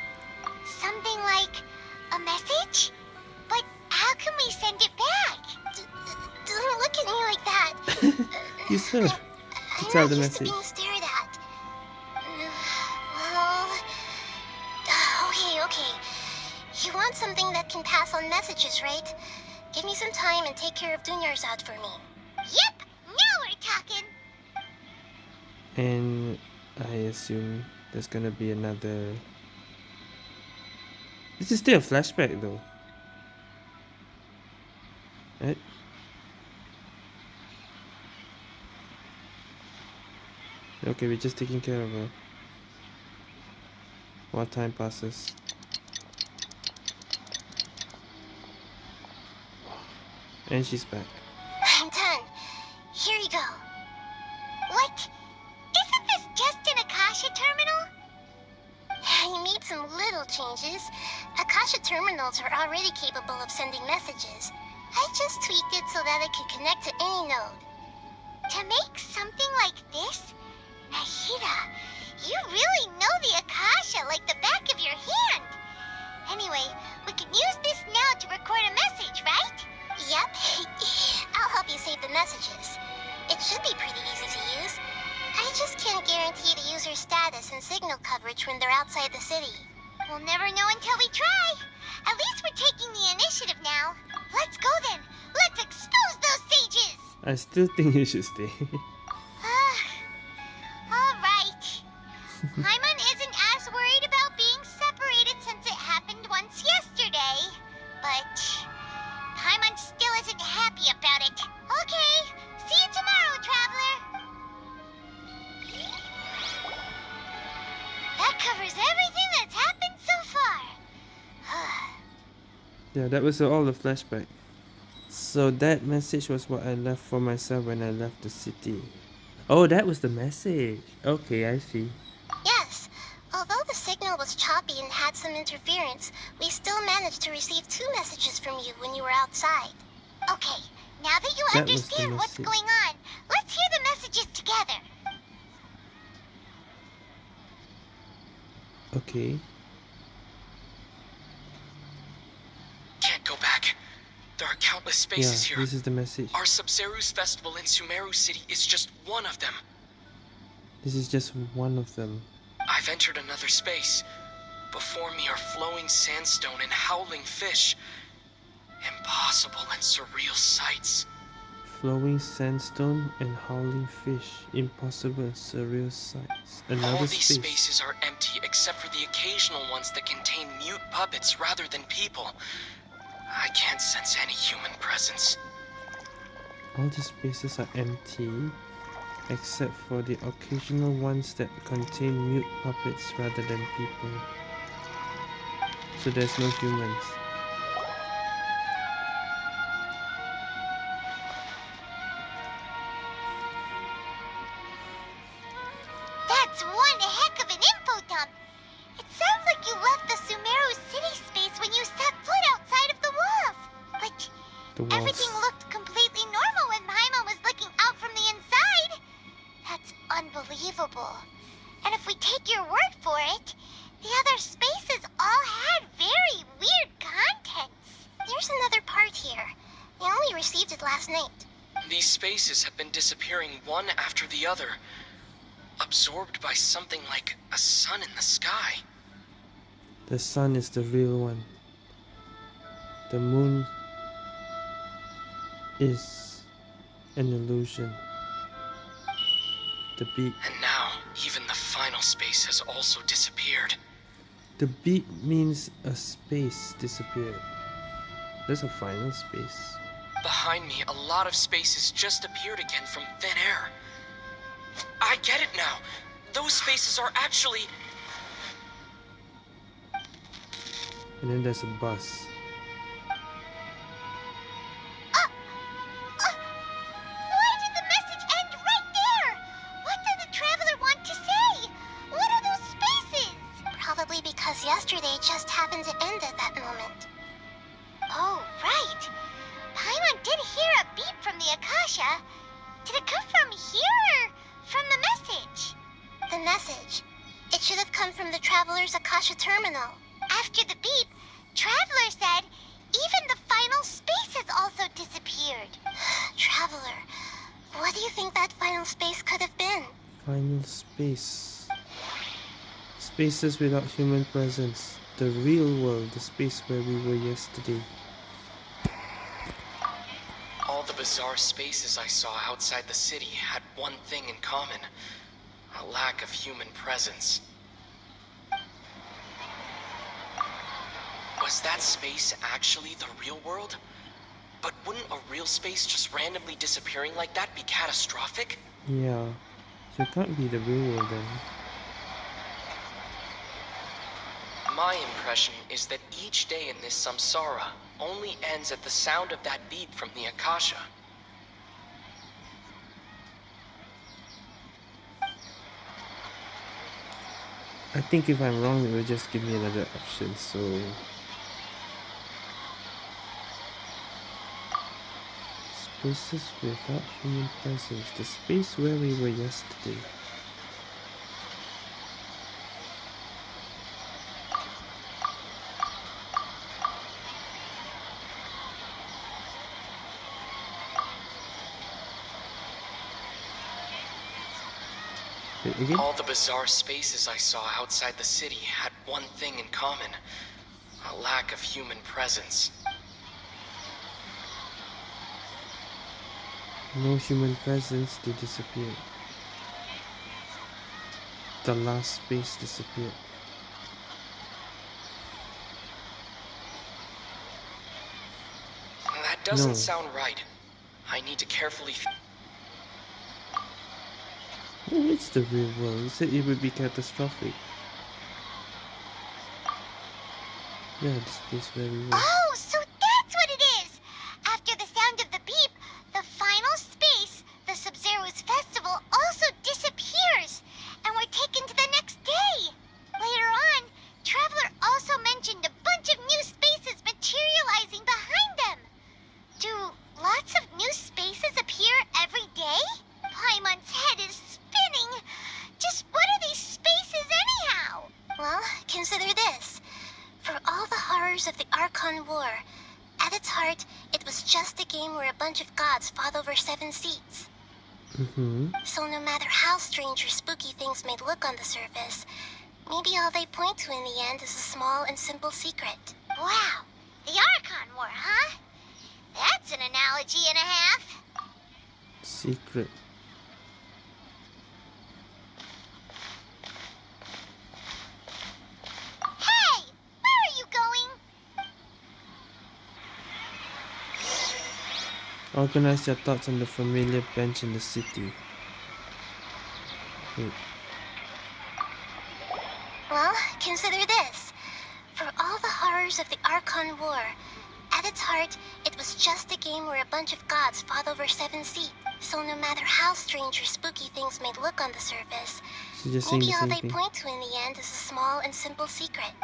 I'm the message. being stared at. Well, oh, okay, okay. You want something that can pass on messages, right? Give me some time and take care of Dunyarzad for me. Yep, now we're talking. And I assume there's gonna be another. This is still a flashback though. Okay, we're just taking care of her. While time passes. And she's back. I'm done. Here you go. What? Isn't this just an Akasha terminal? You made some little changes. Akasha terminals are already capable of sending messages. I just tweaked it so that it could connect to any node. To make something like this? Nahida, you really know the Akasha like the back of your hand. Anyway, we can use this now to record a message, right? Yep. I'll help you save the messages. It should be pretty easy to use. I just can't guarantee the user's status and signal coverage when they're outside the city. We'll never know until we try. At least we're taking the initiative now. Let's go then. Let's expose those sages. I still think you should stay. Paimon isn't as worried about being separated since it happened once yesterday. But Paimon still isn't happy about it. Okay. See you tomorrow, traveler. That covers everything that's happened so far. Yeah, that was all the flashback. So that message was what I left for myself when I left the city. Oh, that was the message. Okay, I see. Had some interference, we still managed to receive two messages from you when you were outside. Okay, now that you That understand what's going on, let's hear the messages together. Okay. Can't go back. There are countless spaces yeah, here. this is the message. Our Sabzeruz festival in Sumeru City is just one of them. This is just one of them. I've entered another space. Before me are flowing sandstone and howling fish. Impossible and surreal sights. Flowing sandstone and howling fish. Impossible and surreal sights. Another All these space. spaces are empty except for the occasional ones that contain mute puppets rather than people. I can't sense any human presence. All these spaces are empty, except for the occasional ones that contain mute puppets rather than people. So there's no humans. By something like a sun in the sky. The sun is the real one. The moon is an illusion. The beat. And now, even the final space has also disappeared. The beat means a space disappeared. There's a final space. Behind me, a lot of spaces just appeared again from thin air. I get it now. Those spaces are actually... And then there's a bus. yesterday just happened to end at that moment. Oh, right. Paimon did hear a beep from the Akasha. Did it come from here or from the message? The message. It should have come from the Traveler's Akasha terminal. After the beep, Traveler said even the final space has also disappeared. Traveler, what do you think that final space could have been? Final space. Spaces without human presence. The real world, the space where we were yesterday. All the bizarre spaces I saw outside the city had one thing in common. A lack of human presence. Was that space actually the real world? But wouldn't a real space just randomly disappearing like that be catastrophic? Yeah. So it can't be the real world then. My impression is that each day in this samsara only ends at the sound of that beep from the Akasha. I think if I'm wrong, it will just give me another option, so... Spaces without human presence. The space where we were yesterday. Again? All the bizarre spaces I saw outside the city had one thing in common. A lack of human presence. No human presence, they disappeared. The last space disappeared. That doesn't No. sound right. I need to carefully... Oh, it's the real world. Said it would be catastrophic. Yeah, the space where we on the surface, maybe all they point to in the end is a small and simple secret. Wow, the Archon War, huh? That's an analogy and a half. Secret. Hey, where are you going? Organize your thoughts on the familiar bench in the city. Wait. Consider this. For all the horrors of the Archon War, at its heart, it was just a game where a bunch of gods fought over seven seats. So no matter how strange or spooky things may look on the surface, just maybe the all they thing. point to in the end is a small and simple secret.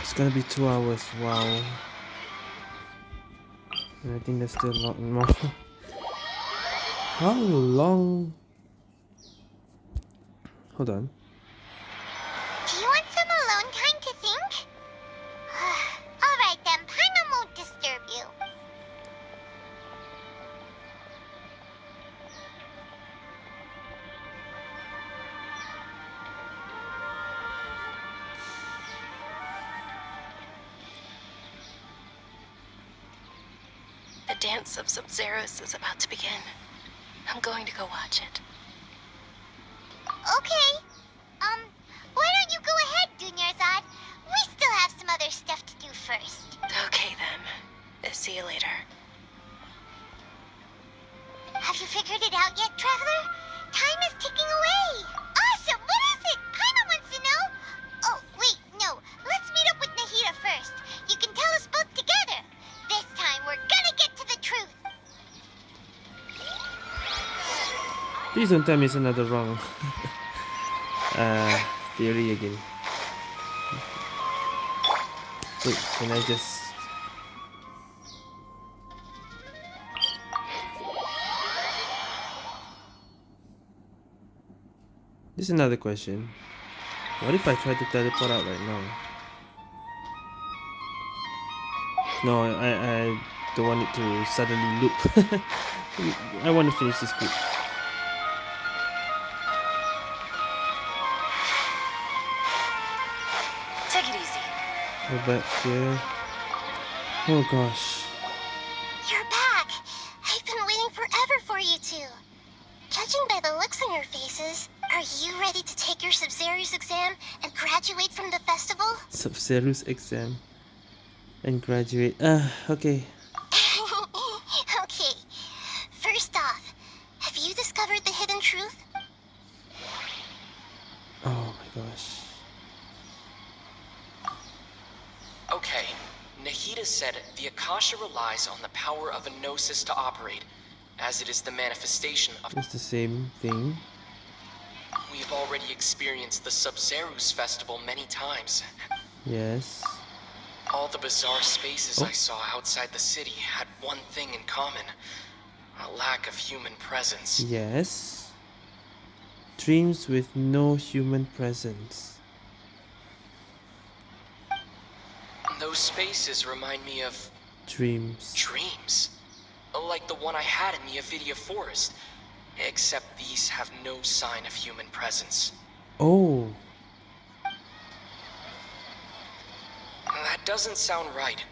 It's gonna be two hours, wow. And I think there's still a lot more. How long? Hold on. Sabzeruz is about to begin. I'm going to go watch it. Okay. Um, why don't you go ahead, Dunyarzad? We still have some other stuff to do first. Okay then. See you later. Have you figured it out yet, Traveler? Time is ticking away. Please don't tell me it's another wrong uh, theory again. Wait, can I just... This is another question. What if I try to teleport out right now? No, I, I don't want it to suddenly loop. I want to finish this script. Go back here. Oh gosh. You're back! I've been waiting forever for you two. Judging by the looks on your faces, are you ready to take your Sabzeruz exam and graduate from the festival? Sabzeruz exam. And graduate. Ah, okay. okay. First off, have you discovered the hidden truth? Oh my gosh. Okay, Nahida said the Akasha relies on the power of a gnosis to operate, as it is the manifestation of. It's the same thing. We've already experienced the Sabzeruz festival many times. Yes. All the bizarre spaces Oh. I saw outside the city had one thing in common a lack of human presence. Yes. Dreams with no human presence. Those spaces remind me of Dreams. dreams. Like the one I had in the Avidya Forest. Except these have no sign of human presence. Oh. That doesn't sound right.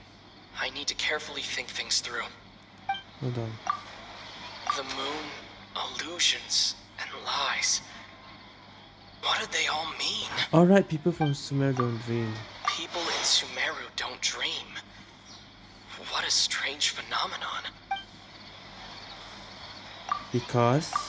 I need to carefully think things through. Hold on. The moon, illusions, and lies. What do they all mean? Alright, people from Sumer don't dream. People in Sumeru don't dream. What a strange phenomenon. Because